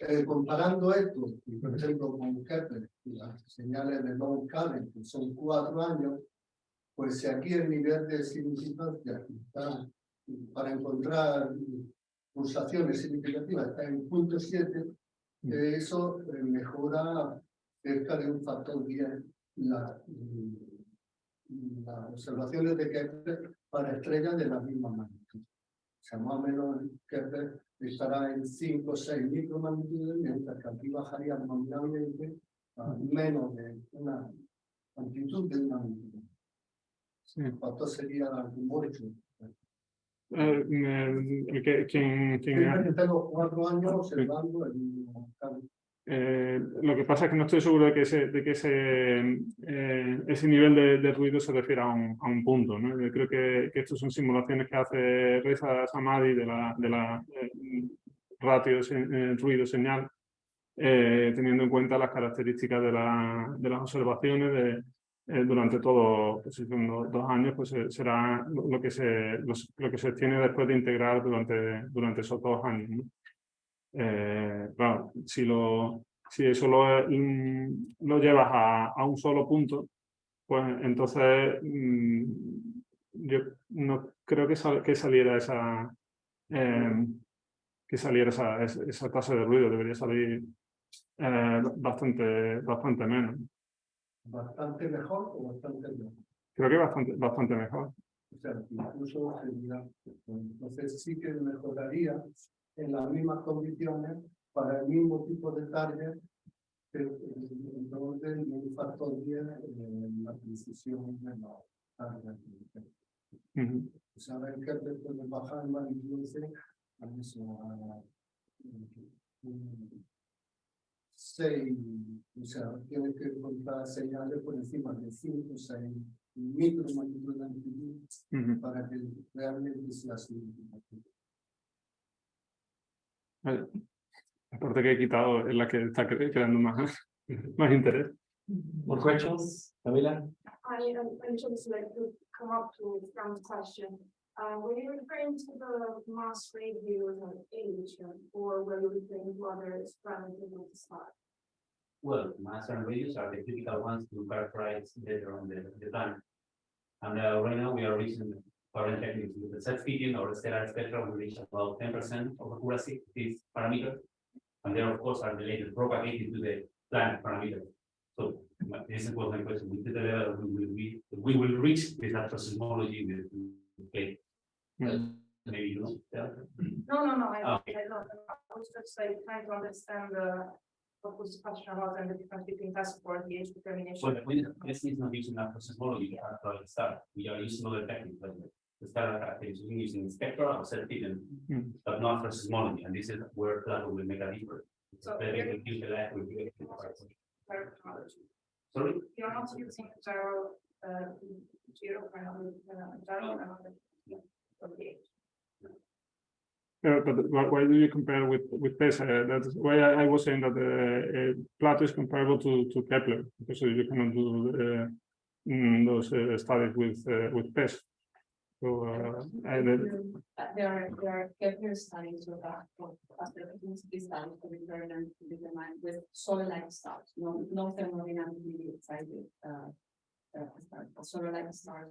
Eh, comparando esto, y por ejemplo, con Kepler, y las señales de long current, que son cuatro años, pues si aquí el nivel de significancia está, para encontrar pulsaciones significativas está en 0.7, eh, eso eh, mejora cerca de un factor 10 la, mm, las observaciones de Kepler para estrellas de la misma magnitud. O sea, más o menos Kepler estará en 5 o 6 micromagnitudes, mientras que aquí bajaría nominalmente a menos de una amplitud de una magnitud. Sí. Factor sería mucho. Eh, me- el que, quien, quien que tengo cuatro años observando el. Eh, lo que pasa es que no estoy seguro de que ese, de que ese, eh, ese nivel de, de ruido se refiere a un, a un punto. ¿no? Yo creo que, que estas son simulaciones que hace Reza Samadi de la, de la eh, ratio eh, ruido-señal, eh, teniendo en cuenta las características de, la, de las observaciones de, durante todo, pues, dos, años, pues será lo lo que, se, los- lo que se tiene después de integrar durante, durante esos dos años. ¿no? Eh, claro, si, lo, si eso lo, lo llevas a, a un solo punto, pues entonces mm, yo no creo que, sal- que saliera esa eh, que saliera esa, esa, tasa de ruido, debería salir eh, bastante, bastante menos. Bastante mejor o bastante mejor. creo que bastante, bastante mejor. O sea, incluso sería, entonces sí que mejoraría en las mismas condiciones para el mismo tipo de target, pero en orden de un factor 10 en la precisión de. O sea, ver que te puedes bajar más incluso a eso, a un seis, o sea, tienes que contar señales por encima de 5 o 6 micromagnitud de amplitud para que realmente sea significativo. Vale. La parte que he quitado es la que está creando más, más interés. More questions, Camila? I, um, I just like to come up to Frank's question. Uh, were you referring to the mass radios and age, um, or were you referring to other parameters of the start? Well, mass and radius are the critical ones to characterize later on the, the planet. And uh, right now we are reaching current techniques with the SED fitting or the stellar spectrum, we reach about ten percent of accuracy, of this parameter. And there, of course, are related propagated to the planet parameter. So this was my question, with the level we will be, we will reach with asteroseismology with, okay. Mm. Maybe you know, yeah. No, no, no, I, Ah. I don't, I was just like trying to understand the. What was the question about and the difference between passport, the age determination. Well, we, this is not using asteroseismology to calculate the star. We are using other techniques, like the star characterization using spectra or SED and Mm. but not for asteroseismology, and this is where Plato will make a difference. So Better you're- to use the left with the- Sorry, You're not using zero, uh, zero, zero, okay. Uh, but why, do you compare with with TESS? Uh, that's why I, I was saying that uh, uh, Plato is comparable to to Kepler because you cannot do uh, mm, those uh, studies with uh, with TESS. So uh, and then- Uh, There are, there are Kepler studies with that, for studies to determine, determine with solar-like stars, no, no thermodynamically excited, uh, uh, stars, solar-like stars.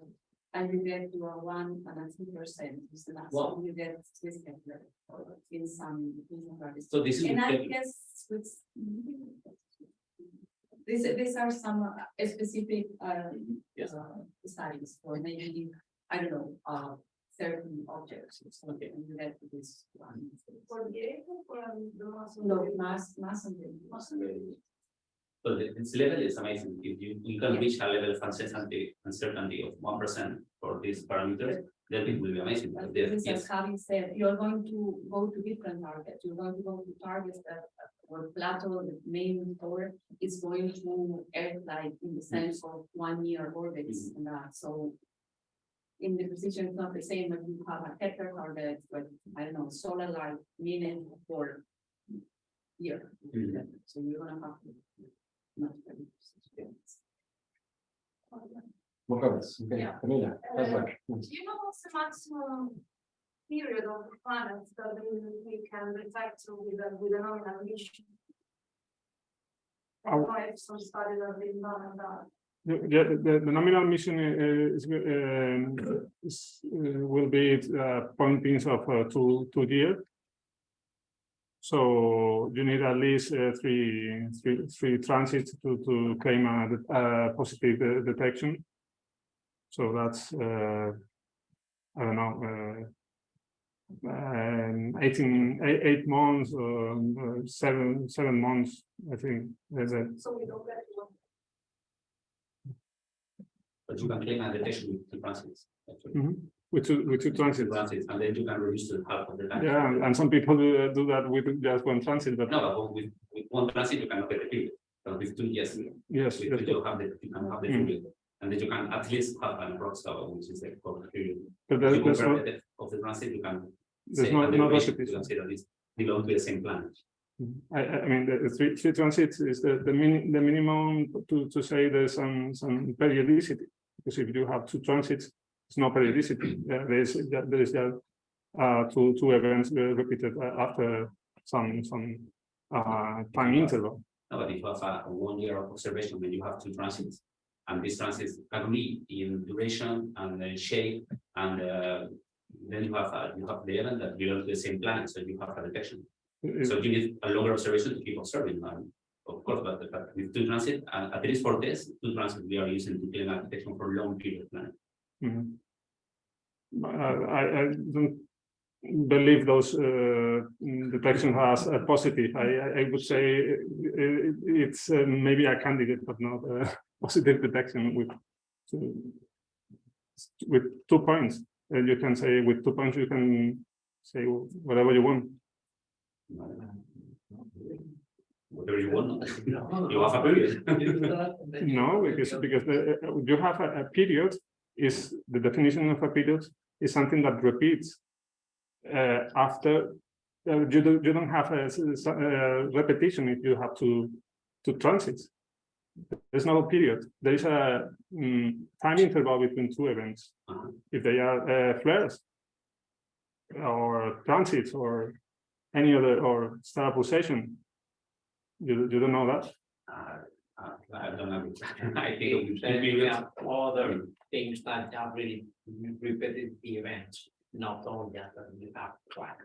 And you get to a one and a two percent, is the last one you get with Kepler, or in some, in some studies. so this is. And I guess with. These, these are some uh, specific, uh, Yes. uh, studies, or maybe, I don't know, uh, certain objects, or something, and you get to this one. For the age or um, the mass? of No, the- mass, mass and then. So the, this level is amazing. If you, you can reach a level of uncertainty, uncertainty of one percent for these parameters, then it will be amazing. But But there- this yes, having said, you're going to go to different targets, you're going to go to targets that, uh, where Plato, the main core, is going to Earth like in the sense of one year orbits and that, so. In the precision, it's not the same when you have a Kepler target, but I don't know, solar light minute for. Year, Mhm. so you're gonna have. to Not very precise. More comments, okay, Yeah. Camila, that's Uh. Do you know what's the maximum period of the planet that we, we can detect to with a, with a nominal emission? I don't know if some studies have been done on that. the, the, the, nominal mission uh, is, um, is, uh, will be uh, pointings of uh, two two year. So you need at least uh, three three three transits to to claim a, a positive uh, detection. So that's uh, I don't know. Uh, um, 18, eight, eight months or uh, seven, seven months, I think. That's it. So we don't get one. but you can claim a detection with two transits. actually. Mhm. With two, with two transits. transits, and then you can reduce to half of the time. Yeah, and- and some people do, do that with just one transit, but No, but with, with one transit, you cannot get the period. But with two, yes, with yes, two, you have the, you can have the Mm. period. And then you can at least have an approx cover, which is the cover period. but there's, there's no, the of the transit, you can. there's say, no, the no You can say that it's belong to the same planet. I, I I mean, the the three, three transits is the, the min, the minimum to, to say there's some, some periodicity. Because if you have two transits, it's no periodicity, Uh, there is, there is just uh, two, two events uh, repeated uh, after some, some uh, time interval. No, but if you have a a one year of observation, then you have two transits. And these transits agree in duration and uh, shape and uh, then you have, a- you have the event that belong to the same planet, so you have a detection. It- So you need a longer observation to keep observing, and of course, but, but with two transit, uh, at least for this, two transit, we are using the clean detection for long period plan. Mhm. But, uh, I, I don't believe those uh, mm, detection has a positive. I, I- I would say uh, it's uh, maybe a candidate, but not a positive detection with two, with two points. And you can say with two points, you can say whatever you want. Whatever you want. You have a period. No, because, because the, uh, you have a, a period is, the definition of a period is something that repeats. Uh, after, uh, you don't, you don't have a, uh, repetition if you have to, to transit. There's no period, there is a, mm, time interval between two events. Uh-huh. If they are, uh, flares. Or transits or any other, or star pulsation. You, you don't know that? Uh, I don't know. I think. we should be we with- have other things that have really repeated the events, not only that you have track.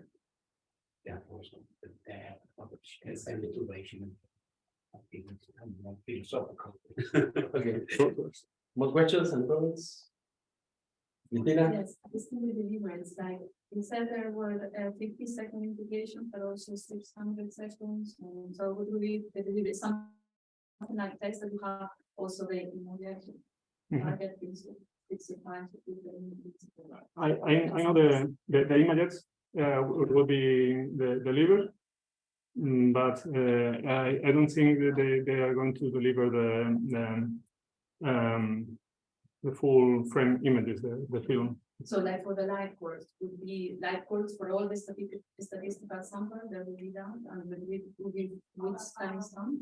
Therefore, so the depth of it and the. I think it's more philosophical. Okay, more questions and comments? Cristina? Yes, it's still the deliverance, like, you said there were uh, fifty second implications, but also six hundred seconds, and so would we, the delivery, some. Something like this, that you have also the immediate target is sixty-five. to 50. I, I, I know the, the, the images, uh, will be the, delivered. Mm, But, uh, I, I don't think that they, they are going to deliver the, the, um, the full frame images, the, the film. So like for the light curves, would be light curves for all the statistical, sample that will be done, and would be, would be which timestamp?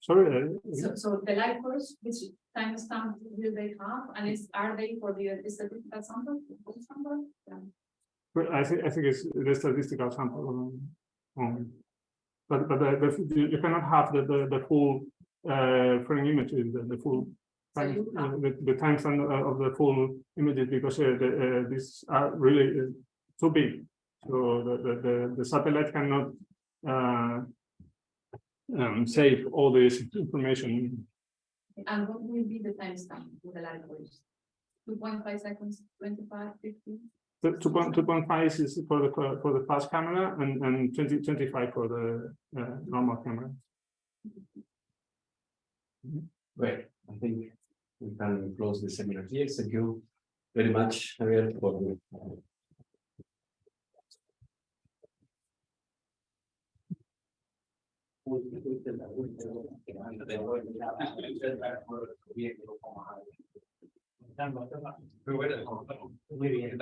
Sorry, So, so the light curves, which timestamp will they have, and is, are they for the statistical sample, sample? Yeah. but I think, I think it's the statistical sample. um, But, but the, the, you cannot have the, the, the full, uh, frame images, the, the full. So time- you uh, The, the time span uh, of the full images, because uh, the, uh, these are really uh, too big. So the, the, the, the satellite cannot, uh, um, save all this information. And what will be the timestamp for the light curves? Two point five seconds, 25, 50. The two point, two point five is for the, for the fast camera and, and 20 25 for the, uh, normal camera. Great, I think we can close the seminar here. Thank you very much, Javier, for Muy bien.